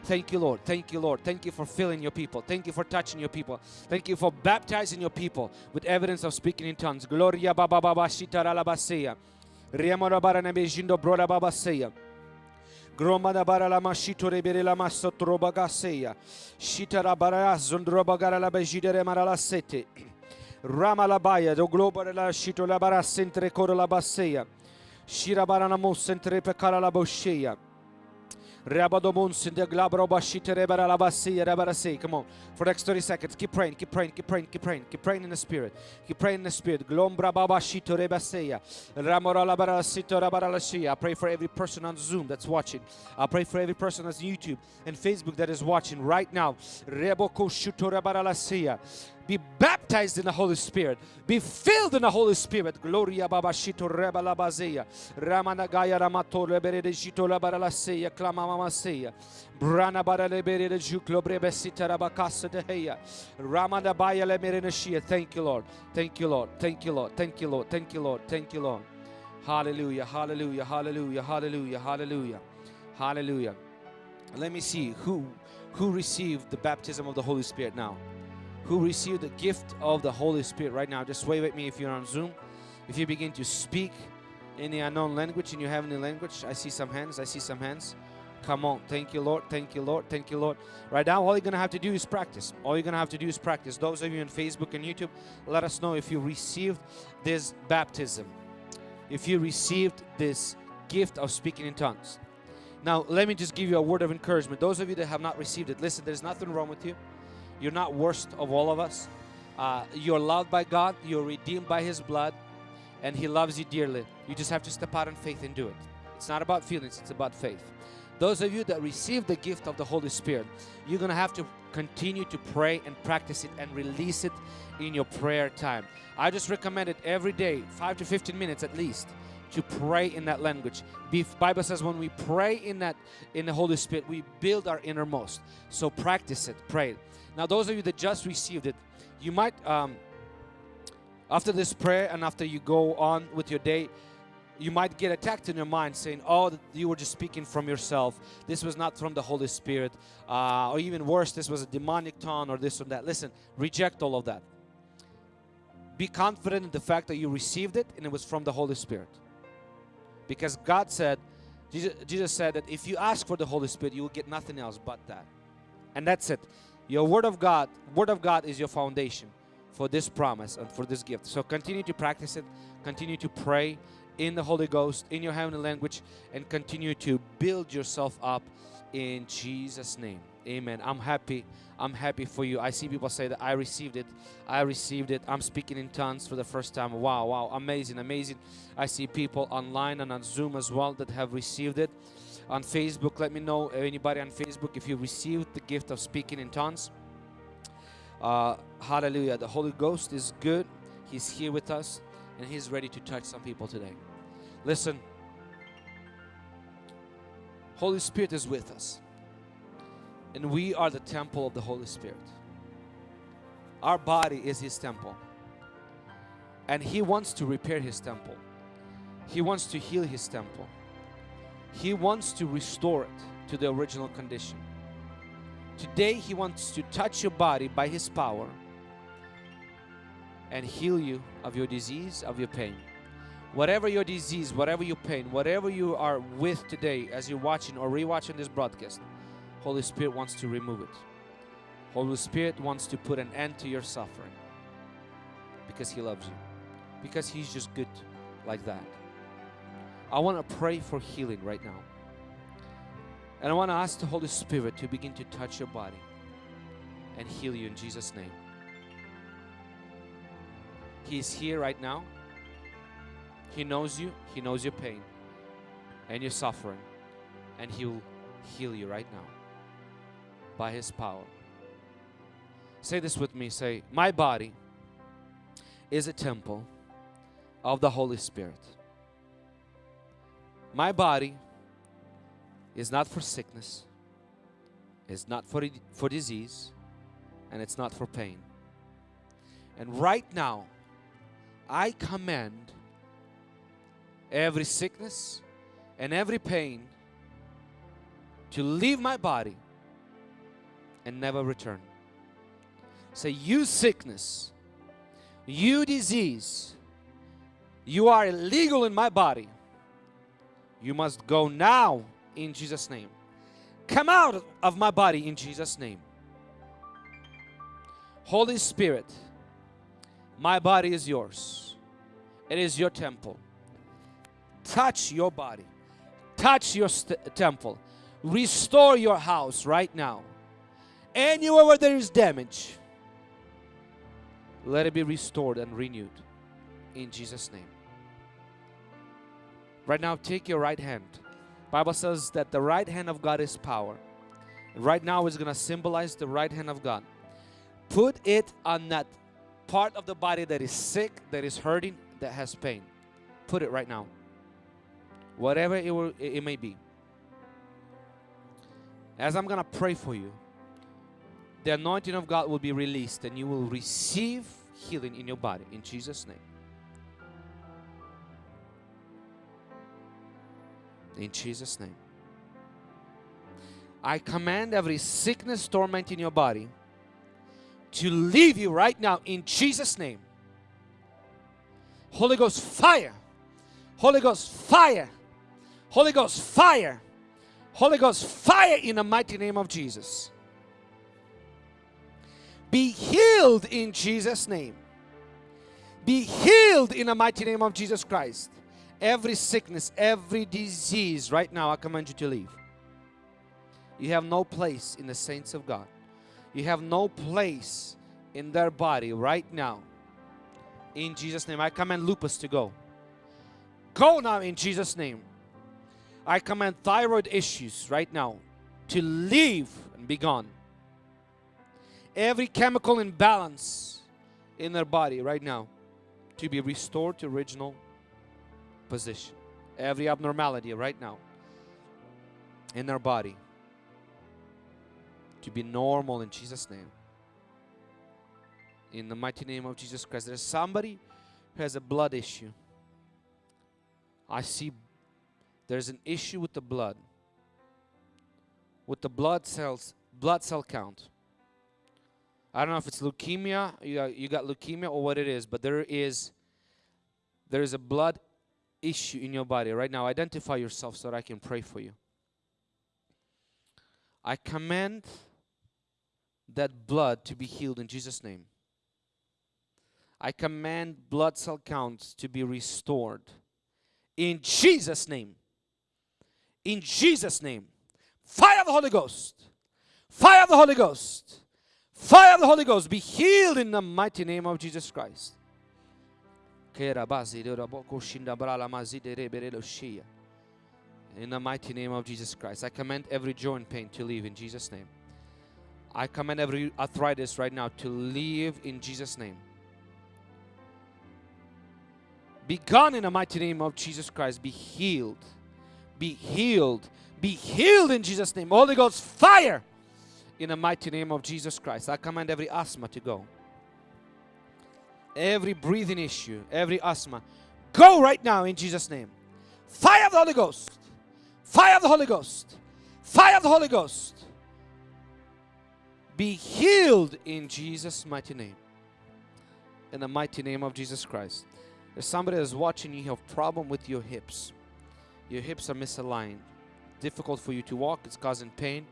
Thank you, Lord. Thank you, Lord. Thank you for filling your people. Thank you for touching your people. Thank you for baptizing your people with evidence of speaking in tongues. Gloria baba baba shitara Riamorabara nebejindo brora babaseia. Gromada bara la mashito rebere la masotroba gaseia. Shitara bara zundroba gara la bejidere marala sete. Rama la baia do globo la shito la bara sentre coro la baseia. Shira bara na mo sentre pecara la bocheia. Rabadomons in the glabrobashite rebara la basseia rebara say. Come on. For the next 30 seconds. Keep praying, keep praying, keep praying, keep praying, keep praying in the spirit. Keep praying in the spirit. Glombra babashito rebaseia. Ramora la bara sito rabara la shia. I pray for every person on Zoom that's watching. I pray for every person on YouTube and Facebook that is watching right now. Reboko shuto rebara la sia be baptized in the Holy Spirit, be filled in the Holy Spirit. Gloria Baba Shito Reba Labazea, Ramanagaya Ramato Lebere de Shito Labaralaseya, Clamamaseya, Brana Baralebere de Juklo Brebesita Rabacasa de Heya, Ramana Baya Lemerenashia. Thank you, Lord. Thank you, Lord. Thank you, Lord. Thank you, Lord. Thank you, Lord. Thank you, Lord. Hallelujah, hallelujah, hallelujah, hallelujah, hallelujah, hallelujah. Let me see who who received the baptism of the Holy Spirit now who received the gift of the Holy Spirit right now. Just wave at me if you're on Zoom. If you begin to speak in the unknown language, in your heavenly language, I see some hands. I see some hands. Come on. Thank you, Lord. Thank you, Lord. Thank you, Lord. Right now, all you're going to have to do is practice. All you're going to have to do is practice. Those of you on Facebook and YouTube, let us know if you received this baptism, if you received this gift of speaking in tongues. Now, let me just give you a word of encouragement. Those of you that have not received it, listen, there's nothing wrong with you. You're not worst of all of us. Uh, you're loved by God, you're redeemed by His blood, and He loves you dearly. You just have to step out in faith and do it. It's not about feelings, it's about faith. Those of you that receive the gift of the Holy Spirit, you're going to have to continue to pray and practice it and release it in your prayer time. I just recommend it every day, 5 to 15 minutes at least to pray in that language. The Bible says when we pray in that in the Holy Spirit, we build our innermost. So practice it, pray it. Now those of you that just received it, you might um, after this prayer and after you go on with your day, you might get attacked in your mind saying, oh, you were just speaking from yourself. This was not from the Holy Spirit. Uh, or even worse, this was a demonic tone or this or that. Listen, reject all of that. Be confident in the fact that you received it and it was from the Holy Spirit. Because God said, Jesus, Jesus said that if you ask for the Holy Spirit, you will get nothing else but that. And that's it. Your Word of God, Word of God is your foundation for this promise and for this gift. So continue to practice it, continue to pray, in the Holy Ghost, in your heavenly language, and continue to build yourself up in Jesus' name. Amen. I'm happy. I'm happy for you. I see people say that I received it. I received it. I'm speaking in tongues for the first time. Wow, wow, amazing, amazing. I see people online and on Zoom as well that have received it. On Facebook, let me know anybody on Facebook if you received the gift of speaking in tongues. Uh, hallelujah. The Holy Ghost is good. He's here with us and He's ready to touch some people today. Listen, Holy Spirit is with us, and we are the temple of the Holy Spirit. Our body is His temple, and He wants to repair His temple. He wants to heal His temple. He wants to restore it to the original condition. Today, He wants to touch your body by His power and heal you of your disease, of your pain. Whatever your disease, whatever your pain, whatever you are with today as you're watching or rewatching this broadcast, Holy Spirit wants to remove it. Holy Spirit wants to put an end to your suffering because He loves you, because He's just good like that. I want to pray for healing right now. And I want to ask the Holy Spirit to begin to touch your body and heal you in Jesus' name. He is here right now. He knows you. He knows your pain and your suffering. And He will heal you right now by His power. Say this with me. Say, My body is a temple of the Holy Spirit. My body is not for sickness, it's not for, for disease, and it's not for pain. And right now, I command every sickness and every pain to leave my body and never return. Say, you sickness, you disease, you are illegal in my body. You must go now in Jesus' name. Come out of my body in Jesus' name. Holy Spirit, my body is yours. It is your temple. Touch your body. Touch your temple. Restore your house right now. Anywhere where there is damage, let it be restored and renewed in Jesus' name. Right now, take your right hand. Bible says that the right hand of God is power. Right now is going to symbolize the right hand of God. Put it on that part of the body that is sick, that is hurting, that has pain. Put it right now. Whatever it, will, it may be. As I'm going to pray for you, the anointing of God will be released and you will receive healing in your body in Jesus' name. In Jesus' name. I command every sickness, torment in your body to leave you right now in Jesus' name. Holy Ghost fire. Holy Ghost fire. Holy Ghost fire. Holy Ghost, fire in the mighty name of Jesus. Be healed in Jesus' name. Be healed in the mighty name of Jesus Christ. Every sickness, every disease, right now, I command you to leave. You have no place in the saints of God. You have no place in their body right now. In Jesus' name, I command lupus to go. Go now in Jesus' name. I command thyroid issues right now to leave and be gone. Every chemical imbalance in their body right now to be restored to original position. Every abnormality right now in our body to be normal in Jesus' name. In the mighty name of Jesus Christ. There's somebody who has a blood issue. I see there's an issue with the blood. With the blood cells, blood cell count. I don't know if it's leukemia, you got, you got leukemia or what it is, but there is there is a blood issue in your body right now. Identify yourself so that I can pray for you. I command that blood to be healed in Jesus' name. I command blood cell counts to be restored in Jesus' name. In Jesus' name. Fire of the Holy Ghost. Fire of the Holy Ghost. Fire of the Holy Ghost. Be healed in the mighty name of Jesus Christ. In the mighty name of Jesus Christ. I command every joint pain to leave in Jesus' name. I command every arthritis right now to leave in Jesus' name. Be gone in the mighty name of Jesus Christ. Be healed. Be healed. Be healed in Jesus' name. Holy Ghost, fire in the mighty name of Jesus Christ. I command every asthma to go. Every breathing issue, every asthma, go right now in Jesus' name. Fire of the Holy Ghost. Fire of the Holy Ghost. Fire of the Holy Ghost. Be healed in Jesus' mighty name. In the mighty name of Jesus Christ. If somebody is watching, you have problem with your hips. Your hips are misaligned. Difficult for you to walk. It's causing pain.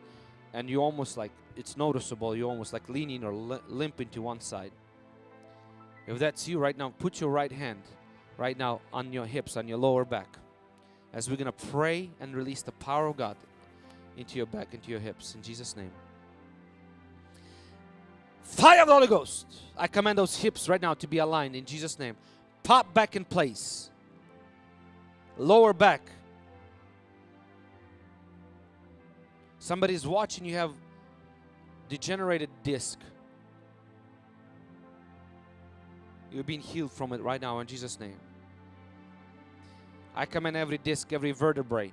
And you almost like, it's noticeable. You're almost like leaning or limping to one side. If that's you right now, put your right hand right now on your hips, on your lower back. As we're going to pray and release the power of God into your back, into your hips. In Jesus' name. Fire of the Holy Ghost. I command those hips right now to be aligned in Jesus' name pop back in place. Lower back. Somebody's watching you have degenerated disc. You're being healed from it right now in Jesus' name. I command every disc, every vertebrae,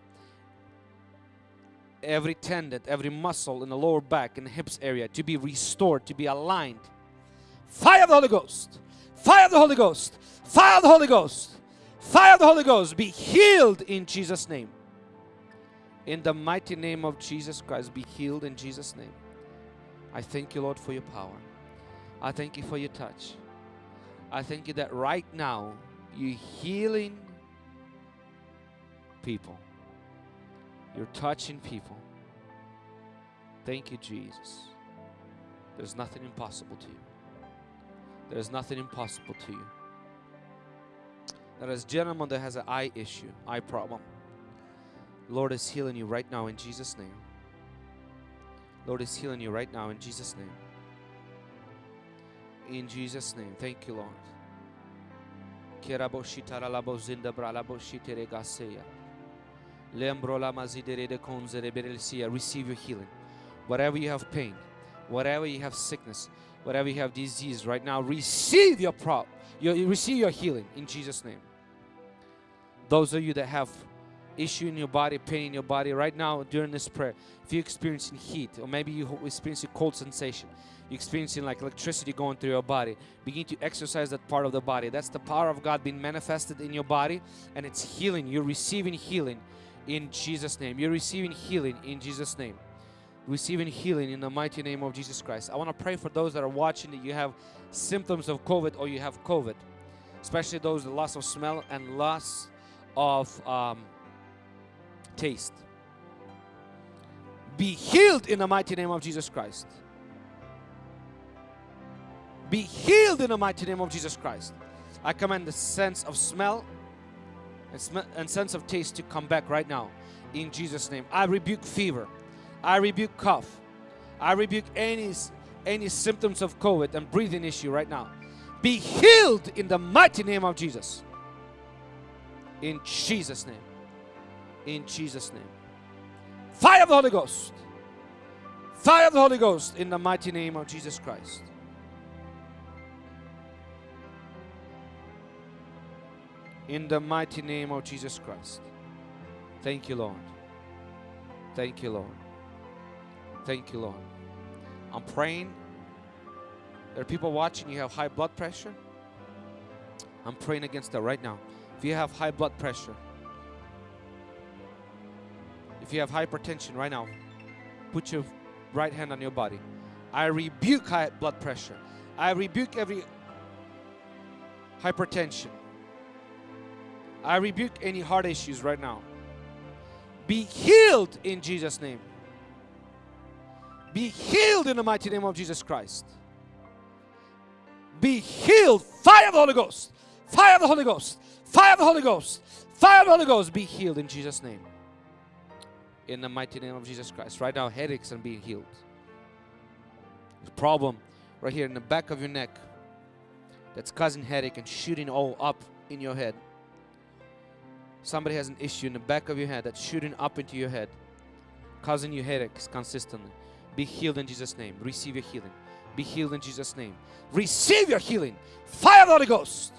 every tendon, every muscle in the lower back and hips area to be restored, to be aligned. Fire of the Holy Ghost. Fire of the Holy Ghost. Fire of the Holy Ghost. Fire of the Holy Ghost. Be healed in Jesus' name. In the mighty name of Jesus Christ, be healed in Jesus' name. I thank you, Lord, for your power. I thank you for your touch. I thank you that right now you're healing people. You're touching people. Thank you, Jesus. There's nothing impossible to you. There's nothing impossible to you. There is a gentleman that has an eye issue, eye problem. Lord is healing you right now in Jesus' name. Lord is healing you right now in Jesus' name. In Jesus' name. Thank you, Lord. Receive your healing. Whatever you have pain, whatever you have sickness, whatever you have disease right now, receive your prop, your, receive your healing in Jesus' name. Those of you that have issue in your body, pain in your body right now during this prayer, if you're experiencing heat or maybe you're experiencing cold sensation, you're experiencing like electricity going through your body, begin to exercise that part of the body. That's the power of God being manifested in your body and it's healing. You're receiving healing in Jesus' name. You're receiving healing in Jesus' name receiving healing in the mighty name of Jesus Christ. I want to pray for those that are watching that you have symptoms of COVID or you have COVID, especially those with loss of smell and loss of um, taste. be healed in the mighty name of Jesus Christ. Be healed in the mighty name of Jesus Christ. I command the sense of smell and, sm- and sense of taste to come back right now in Jesus' name. I rebuke fever. I rebuke cough. I rebuke any any symptoms of COVID and breathing issue right now. Be healed in the mighty name of Jesus. In Jesus' name. In Jesus' name. Fire of the Holy Ghost. Fire of the Holy Ghost in the mighty name of Jesus Christ. In the mighty name of Jesus Christ. Thank you, Lord. Thank you, Lord. Thank you, Lord. I'm praying. There are people watching, you have high blood pressure. I'm praying against that right now. If you have high blood pressure, if you have hypertension right now, put your right hand on your body. I rebuke high blood pressure. I rebuke every hypertension. I rebuke any heart issues right now. Be healed in Jesus' name. Be healed in the mighty name of Jesus Christ. Be healed. Fire of the Holy Ghost. Fire of the Holy Ghost. Fire of the Holy Ghost. Fire of the Holy Ghost. Be healed in Jesus' name. In the mighty name of Jesus Christ. Right now, headaches are being healed. Problem right here in the back of your neck that's causing headache and shooting all up in your head. Somebody has an issue in the back of your head that's shooting up into your head, causing you headaches consistently. Be healed in Jesus' name. Receive your healing. Be healed in Jesus' name. Receive your healing. Fire the Holy Ghost.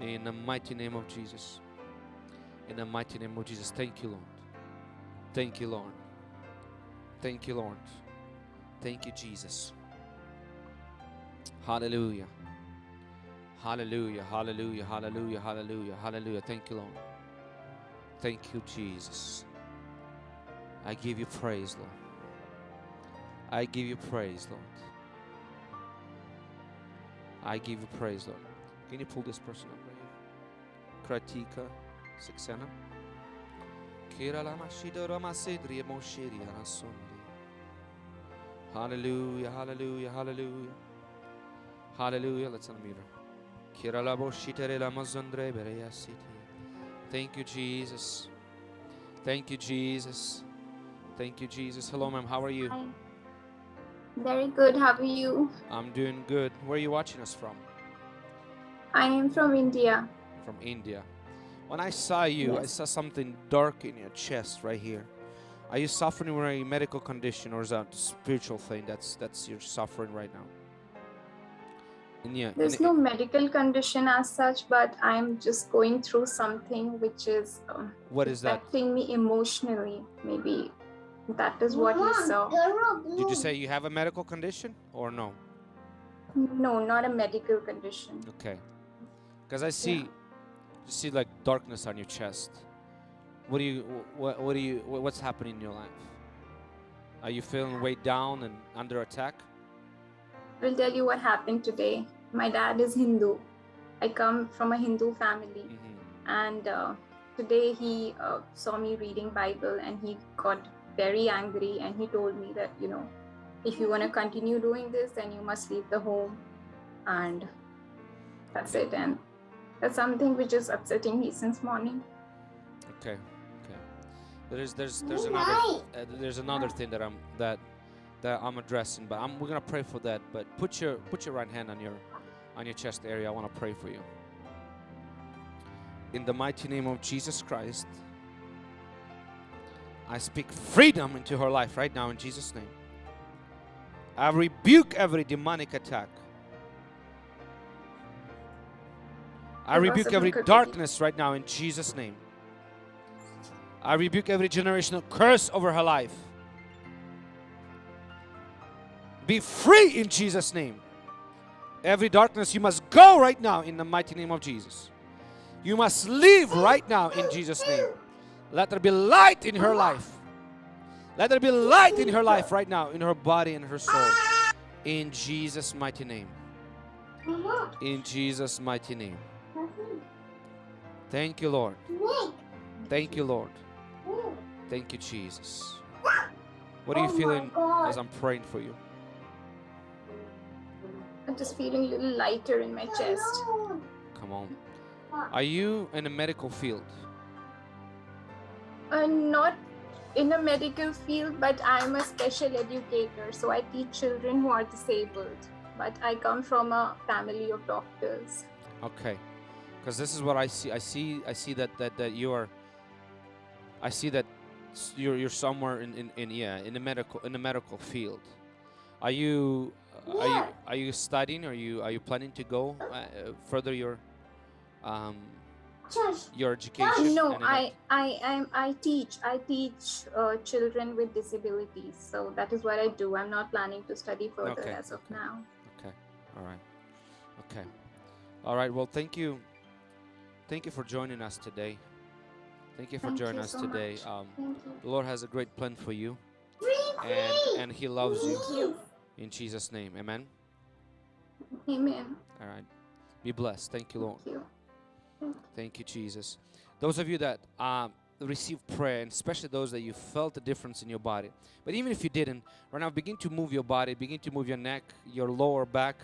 In the mighty name of Jesus. In the mighty name of Jesus. Thank you, Lord. Thank you, Lord. Thank you, Lord. Thank you, Jesus. Hallelujah. Hallelujah. Hallelujah. Hallelujah. Hallelujah. Hallelujah. Thank you, Lord. Thank you, Jesus. I give you praise, Lord. I give you praise, Lord. I give you praise, Lord. Can you pull this person up right here? Kratika Saxena. Kira lama shida rama sedri emo shiri ana sondi. Hallelujah, hallelujah, hallelujah. Hallelujah. Let's unmute her. Kira labo shitere lama zondre. Thank you, Jesus. Thank you, Jesus. Thank you, Jesus. Hello, ma'am. How are you? Hi. Very good. How are you? I'm doing good. Where are you watching us from? I am from India. From India. When I saw you, I saw something dark in your chest right here. Are you suffering from a medical condition or is that a spiritual thing that's that's you're suffering right now? And yeah, There's and no medical condition as such, but I'm just going through something which is um, what is that? affecting me emotionally. Maybe that is what you saw. Did you say you have a medical condition or no? No, not a medical condition. Okay. Because I see, you see like darkness on your chest. What do you, what, what do you, what's happening in your life? Are you feeling weighed down and under attack? I will tell you what happened today. My dad is Hindu. I come from a Hindu family. hmm and uh, today he uh, saw me reading bible and he got very angry and he told me that you know if you want to continue doing this then you must leave the home and that's it and that's something which is upsetting me since morning Okay. Okay. There's there's there's another uh, there's another thing that I'm that that I'm addressing, but I'm we're gonna pray for that. But put your put your right hand on your on your chest area. I want to pray for you. In the mighty name of Jesus Christ, I speak freedom into her life right now in Jesus' name. I rebuke every demonic attack. I rebuke every darkness right now in Jesus' name. I rebuke every generational curse over her life. Be free in Jesus' name. Every darkness, you must go right now in the mighty name of Jesus. You must leave right now in Jesus' name. Let there be light in her life. Let there be light in her life right now, in her body and her soul. In Jesus' mighty name. In Jesus' mighty name. Thank you, Lord. Thank you, Lord. Thank you, Jesus. What are you Oh my feeling as I'm praying for you? I'm just feeling a little lighter in my chest. Come on. Uh, are you in a medical field? I'm not in a medical field, but I'm a special educator. So I teach children who are disabled. But I come from a family of doctors. Okay. Because this is what I see. I see. I see that that that you are. I see that you're you're somewhere in, in, in yeah in the medical in the medical field. Are you uh, are you are you studying? Are you are you planning to go uh, further your um your education? No, I? I am I teach I teach uh, children with disabilities. So that is what I do. I'm not planning to study further Okay, as of okay. now. Okay. All right. Okay. All right. Well, thank you. Thank you for joining us today. Thank you for Thank joining you us so today. Um, the Lord has a great plan for you, and and He loves you. You. In Jesus' name, Amen. Amen. All right. Be blessed. Thank you, Lord. Thank you. Thank you, Jesus. Those of you that um, receive prayer, and especially those that you felt a difference in your body, but even if you didn't, right now begin to move your body, begin to move your neck, your lower back,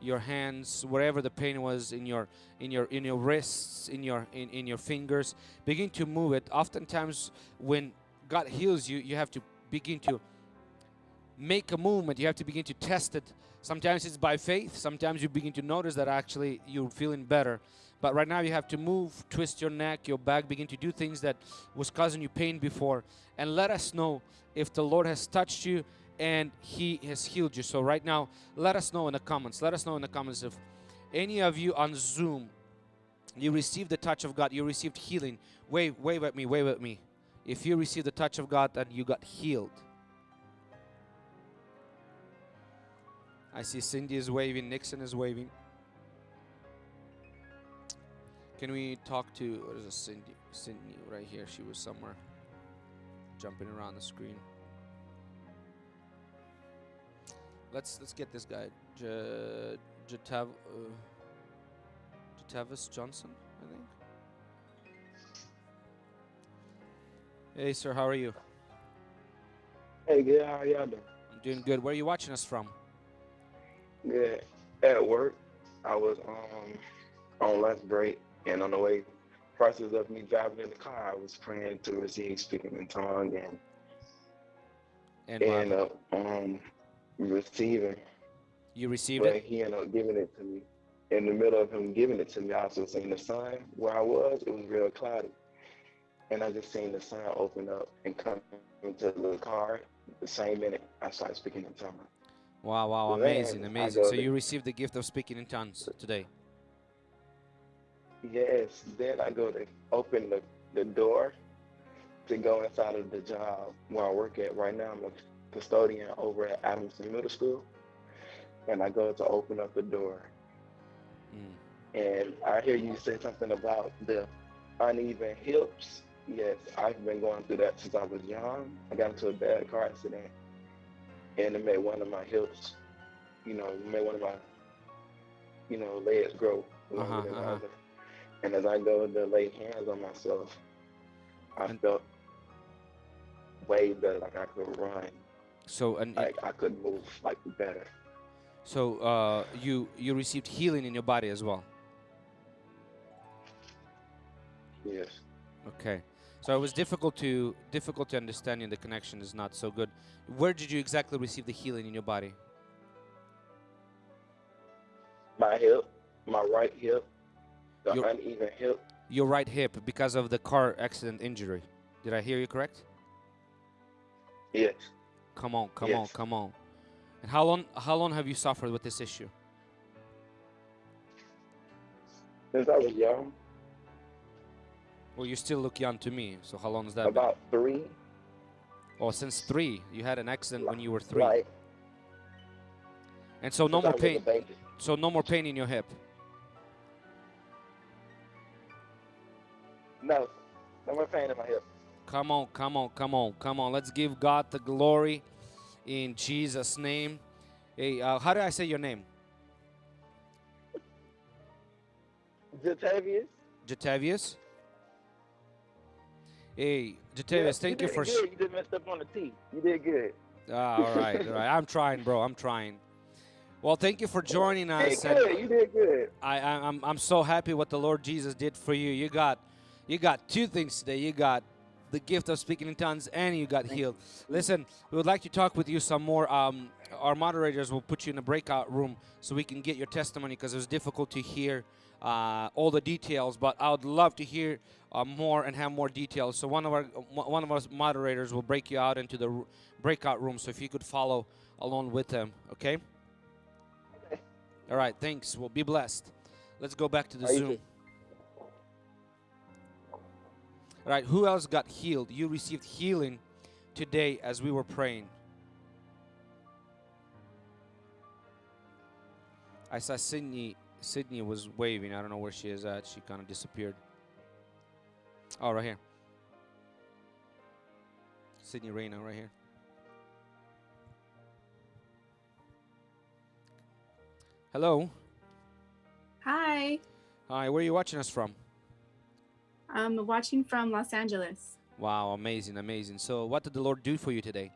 your hands, wherever the pain was in your in your in your wrists, in your in, in your fingers. Begin to move it. Oftentimes, when God heals you, you have to begin to make a movement. You have to begin to test it. Sometimes it's by faith. Sometimes you begin to notice that actually you're feeling better. But right now you have to move, twist your neck, your back, begin to do things that was causing you pain before, and let us know if the Lord has touched you and He has healed you. So right now, let us know in the comments. Let us know in the comments if any of you on Zoom you received the touch of God, you received healing. Wave, wave at me, wave at me. If you received the touch of God and you got healed. I see Cindy is waving, Nixon is waving. Can we talk to what is it, Cindy? Cindy right here. She was somewhere jumping around the screen. Let's let's get this guy, J- Jatav, uh, Jatavis Johnson, I think. Hey, sir, how are you? Hey, good. How y'all doing? I'm doing good. Where are you watching us from? Good. At work, I was um on lunch break, and on the way, process of me driving in the car, I was praying to receive speaking in tongue and And happened? up um receiving, you received but it? he ended up giving it to me. In the middle of him giving it to me, I also seen the sun where I was. It was real cloudy, and I just seen the sun open up and come into the car. The same minute, I started speaking in tongues. Wow, wow, amazing, I amazing. So you received the gift of speaking in tongues today. Yes, then I go to open the, the door to go inside of the job where I work at right now. I'm a custodian over at Adamson Middle School. And I go to open up the door Mm. and I hear you say something about the uneven hips. Yes, I've been going through that since I was young. I got into a bad car accident and it made one of my hips, you know, made one of my, you know, legs grow longer Uh-huh, than the uh-huh. other. And as I go to lay hands on myself, I felt way better, like I could run, So and, like I could move like better. so uh, you you received healing in your body as well. Yes. Okay. So it was difficult to difficult to understand and the connection is not so good. Where did you exactly receive the healing in your body? My hip, my right hip, the Your- uneven hip. Your right hip because of the car accident injury. Did I hear you correct? Yes. Come on, come on, come on. And how long how long have you suffered with this issue? Since I was young, Well, you still look young to me. So how long has that been? about three, Oh, since three. You had an accident when you were three. like And so no since I more pain. So no more pain in your hip. No, no more pain in my hip. Come on, come on, come on, come on. Let's give God the glory in Jesus' name. Hey, uh, how do I say your name? Jatavius? Jatavius? Hey, Yeah, thank you did for. Good. You just messed up on the T. You did good. Ah, all right, all right. I'm trying, bro. I'm trying. Well, thank you for joining Hey, us. and good. You did good. I, I, I'm, I'm so happy what the Lord Jesus did for you. You got, you got two things today. You got the gift of speaking in tongues, and you got healed. Listen, we would like to talk with you some more. Um, our moderators will put you in a breakout room so we can get your testimony because it was difficult to hear uh, all the details. But I would love to hear uh, more and have more details. So one of our one of our moderators will break you out into the breakout room. So if you could follow along with them, okay? Okay. All right. Thanks. Well, be blessed. Let's go back to the Zoom. Right, who else got healed? You received healing today as we were praying. I saw Sydney. Sydney was waving. I don't know where she is at. She kind of disappeared. Oh, right here. Sydney Reyna, right here. Hello. Hi, Hi, where are you watching us from? I'm watching from Los Angeles. Wow, amazing, amazing. So, what did the Lord do for you today?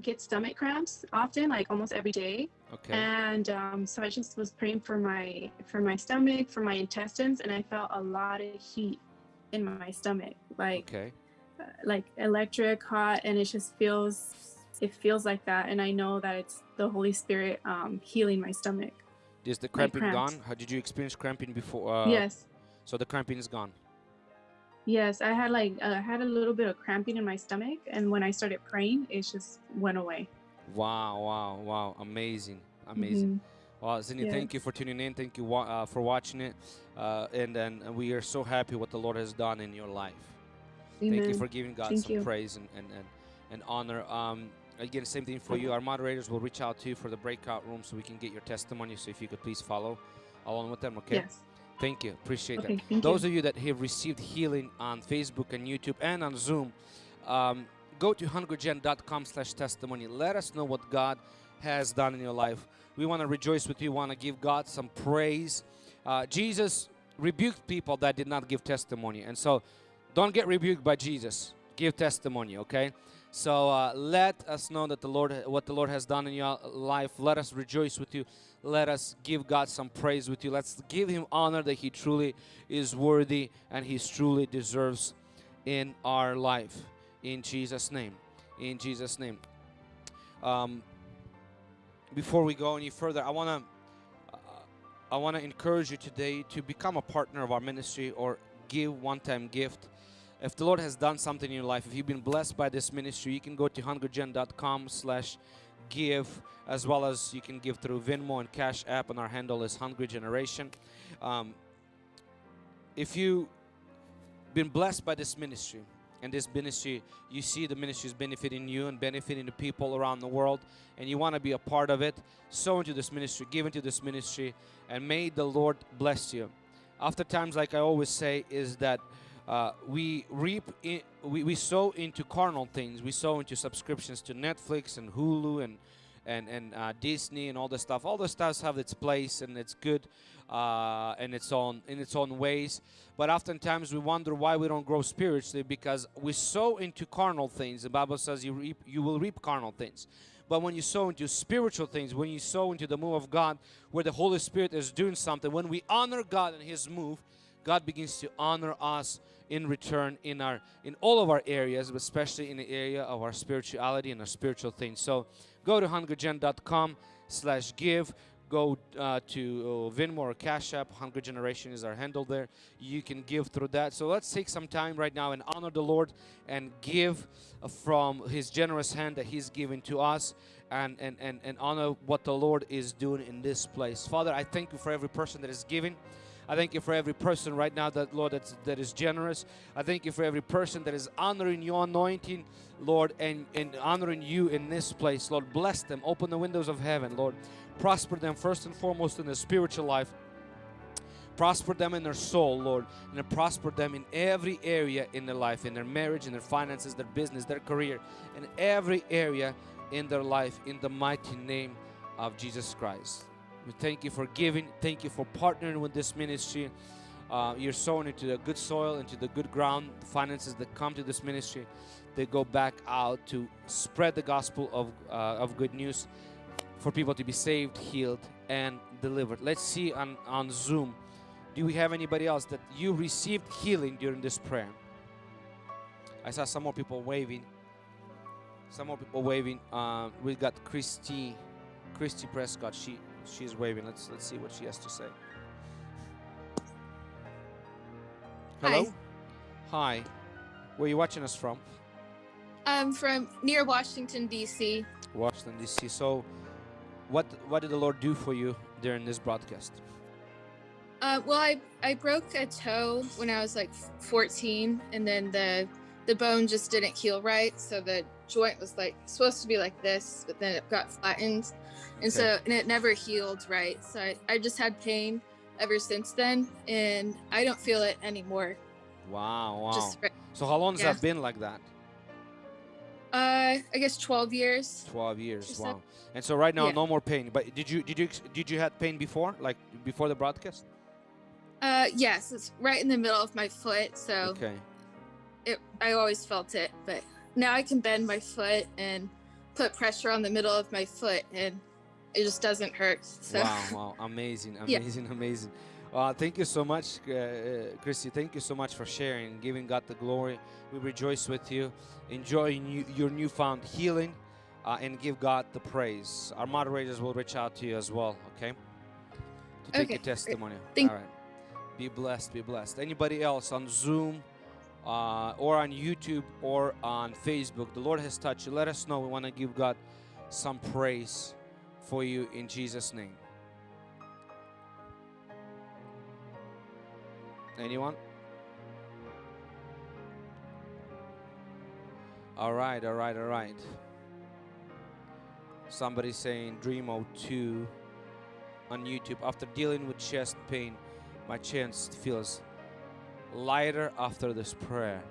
Get stomach cramps often, like almost every day, Okay. and um, so I just was praying for my for my stomach, for my intestines, and I felt a lot of heat in my stomach, like Okay. uh, like electric, hot, and it just feels it feels like that, and I know that it's the Holy Spirit um, healing my stomach. Is the cramping gone? How did you experience cramping before? Uh, yes, So the cramping is gone. yes, I had like uh, I had a little bit of cramping in my stomach, and when I started praying, it just went away. Wow, wow, wow! Amazing, amazing. Mhm. Well, Sydney, thank you for tuning in. Thank you uh, for watching it, uh, and then we are so happy what the Lord has done in your life. Thank you for giving God Thank some you. praise and, and, and, and honor. Um, again, same thing for you. Our moderators will reach out to you for the breakout room so we can get your testimony. So if you could please follow along with them, okay? Yes. Thank you. Appreciate that. Okay. Thank Those you. of you that have received healing on Facebook and YouTube and on Zoom, um, go to hungrygen.com slash testimony. Let us know what God has done in your life. We want to rejoice with you, want to give God some praise. Uh, Jesus rebuked people that did not give testimony. And so don't get rebuked by Jesus. Give testimony, okay? So uh, let us know that the Lord, what the Lord has done in your life. Let us rejoice with you. Let us give God some praise with you. Let's give Him honor that He truly is worthy and He truly deserves in our life. In Jesus' name. In Jesus' name. Um, before we go any further, I want to. I want to encourage you today to become a partner of our ministry or give one-time gift. If the Lord has done something in your life, if you've been blessed by this ministry, you can go to hungrygen.com slash give as well as you can give through Venmo and Cash App and our handle is Hungry Generation. Um, if you've been blessed by this ministry and this ministry you see the ministry is benefiting you and benefiting the people around the world and you want to be a part of it sow into this ministry give into this ministry and may the lord bless you oftentimes like i always say is that uh, we reap we, we sow into carnal things. We sow into subscriptions to netflix and hulu and and and uh, disney and all the stuff. All the stuff have its place and it's good uh, in its own in its own ways. But oftentimes we wonder why we don't grow spiritually because we sow into carnal things. The bible says you reap you will reap carnal things. But when you sow into spiritual things when you sow into the move of god where the holy spirit is doing something when we honor god and his move god begins to honor us in return in our in all of our areas but especially in the area of our spirituality and our spiritual things so go to hungrygen.com slash give. go uh, to uh, Venmo or Cash App. Hungry Generation is our handle there. You can give through that. So let's take some time right now and honor the Lord and give from His generous hand that He's given to us and, and, and, and honor what the Lord is doing in this place. Father, I thank you for every person that is giving. I thank you for every person right now that Lord that's, that is generous. I thank you for every person that is honoring your anointing, Lord, and, and honoring you in this place. Lord, bless them. Open the windows of heaven, Lord. Prosper them first and foremost in their spiritual life. Prosper them in their soul, Lord, and prosper them in every area in their life, in their marriage, in their finances, their business, their career, in every area in their life, in the mighty name of Jesus Christ. We thank you for giving. Thank you for partnering with this ministry. uh, you're sown into the good soil, into the good ground. The finances that come to this ministry, they go back out to spread the gospel of uh, of good news for people to be saved, healed, and delivered. Let's see on on Zoom. Do we have anybody else that you received healing during this prayer? I saw some more people waving. Some more people waving. Uh, we got Christy, Christy Prescott. She she's waving. Let's let's see what she has to say. Hello. Hi. Where are you watching us from? I'm from near Washington D.C. Washington D.C. So, what what did the Lord do for you during this broadcast? Uh, well, I I broke a toe when I was like 14, and then the the bone just didn't heal right, so the joint was like supposed to be like this, but then it got flattened, and so and it never healed right. So I, I just had pain ever since then, and I don't feel it anymore. Wow, wow. Just so how long has yeah. that been like that? uh, I guess 12 years. 12 years. Wow. like- And so right now Yeah. no more pain. But did you did you did you had pain before like before the broadcast? Uh, yes, it's right in the middle of my foot, so Okay. It I always felt it, but now I can bend my foot and put pressure on the middle of my foot and it just doesn't hurt. So Wow, wow, amazing, Yeah. amazing, amazing. Uh, thank you so much, uh, uh, Christy. Thank you so much for sharing, giving God the glory. We rejoice with you, enjoy you, your newfound healing, uh, and give God the praise. Our moderators will reach out to you as well, okay? To take Okay, your testimony. Thank- All right. Be blessed, be blessed. Anybody else on Zoom uh, or on YouTube or on Facebook, the Lord has touched you. Let us know. We want to give God some praise for you in Jesus' name. Anyone? All right, all right, all right. Somebody saying Dreamo 2 on YouTube. After dealing with chest pain, my chest feels lighter after this prayer.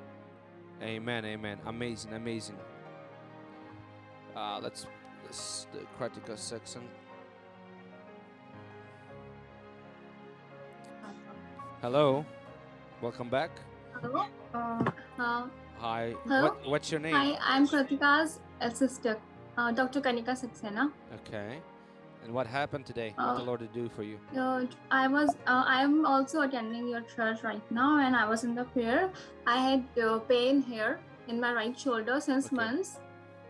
Amen, amen. Amazing, amazing. Uh, let's, let's the critical section. Hello, welcome back. Hello. Uh, uh, Hi, Hello? what, what's your name? hi, I'm Kratika's sister, uh, Dr. Kanika Saxena. Okay. And what happened today? what the Uh, Lord did do for you? Uh, I was, uh, I'm also attending your church right now, and I was in the prayer. I had uh, pain here in my right shoulder since Okay. months,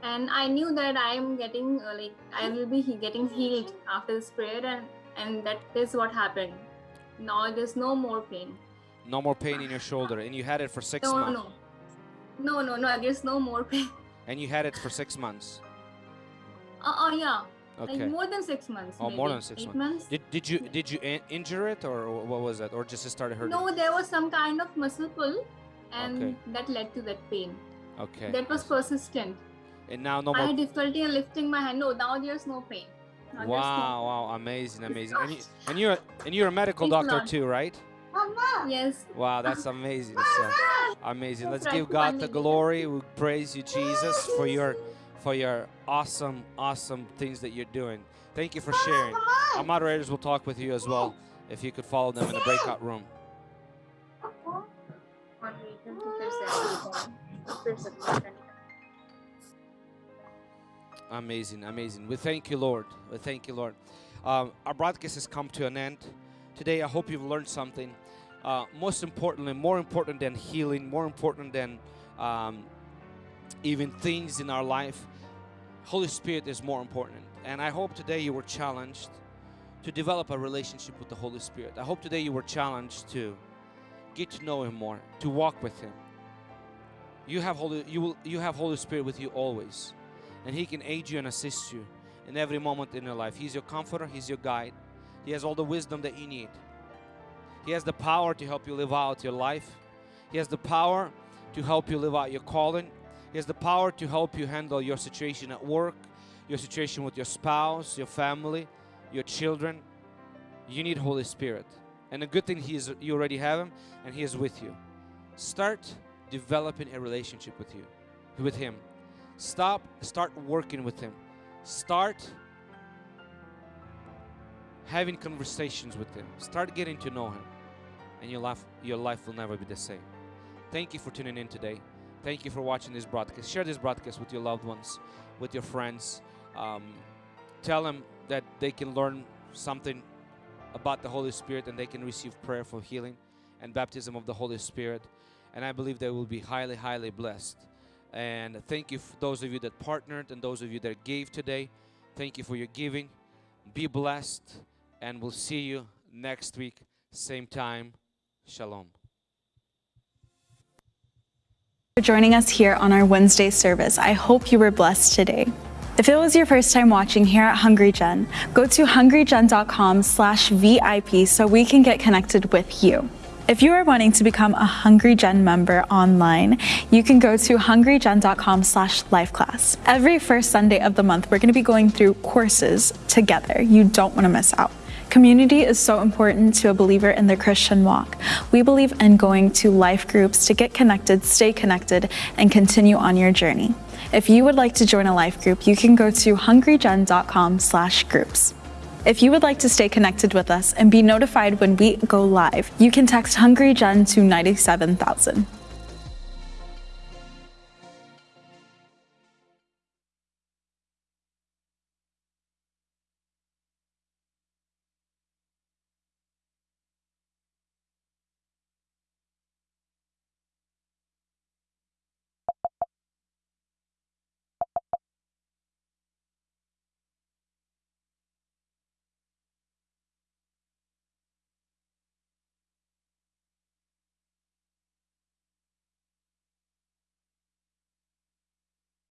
and I knew that I am getting uh, like I will be he- getting healed after this prayer, and and that is what happened. Now there's no more pain. No more pain in your shoulder, and you had it for six No, months. no, no, no, no. There's no more pain. And you had it for six months. Uh, oh yeah, Okay. like more than six months. Oh, more than six Eight months. months. Did did you did you in- injure it or what was that, or just it started hurting? No, there was some kind of muscle pull, and Okay. that led to that pain. Okay. That was persistent. and now no I more. had difficulty in lifting my hand. No, now there's no pain. Now there's no Wow! Wow! Amazing! Amazing! And, you, and you're and you're a medical a doctor lot. too, right? Mama. Yes. Wow! That's amazing. So uh, amazing. Let's give God the glory. We praise you, Jesus, for your for your awesome, awesome things that you're doing. Thank you for sharing. Our moderators will talk with you as well. If you could follow them in the breakout room. Amazing, amazing. We thank you, Lord. We thank you, Lord. Um, our broadcast has come to an end. Today, I hope you've learned something. Uh, most importantly, more important than healing, more important than um, even things in our life, Holy Spirit is more important. And I hope today you were challenged to develop a relationship with the Holy Spirit. I hope today you were challenged to get to know Him more, to walk with Him. You have Holy, you will, you have Holy Spirit with you always and He can aid you and assist you in every moment in your life. He's your comforter, He's your guide. He has all the wisdom that you need. He has the power to help you live out your life. He has the power to help you live out your calling. He has the power to help you handle your situation at work, your situation with your spouse, your family, your children. You need Holy Spirit. And the good thing he is you already have him and he is with you. Start developing a relationship with you, with him. Stop, start working with him. Start having conversations with him. Start getting to know him. and your life your life will never be the same. Thank you for tuning in today. Thank you for watching this broadcast. Share this broadcast with your loved ones, with your friends. Um, tell them that they can learn something about the Holy Spirit and they can receive prayer for healing and baptism of the Holy Spirit. And I believe they will be highly, highly blessed. And thank you for those of you that partnered and those of you that gave today. Thank you for your giving. Be blessed, and we'll see you next week, same time. Shalom. For joining us here on our Wednesday service. I hope you were blessed today. If it was your first time watching here at Hungry Gen, go to hungrygen.com slash VIP so we can get connected with you. If you are wanting to become a Hungry Gen member online, you can go to hungrygen.com slash lifeclass. Every first Sunday of the month, we're going to be going through courses together. You don't want to miss out. Community is so important to a believer in their Christian walk. We believe in going to life groups to get connected, stay connected, and continue on your journey. If you would like to join a life group, you can go to hungrygen.com slash groups. If you would like to stay connected with us and be notified when we go live, you can text HungryGen to 97000.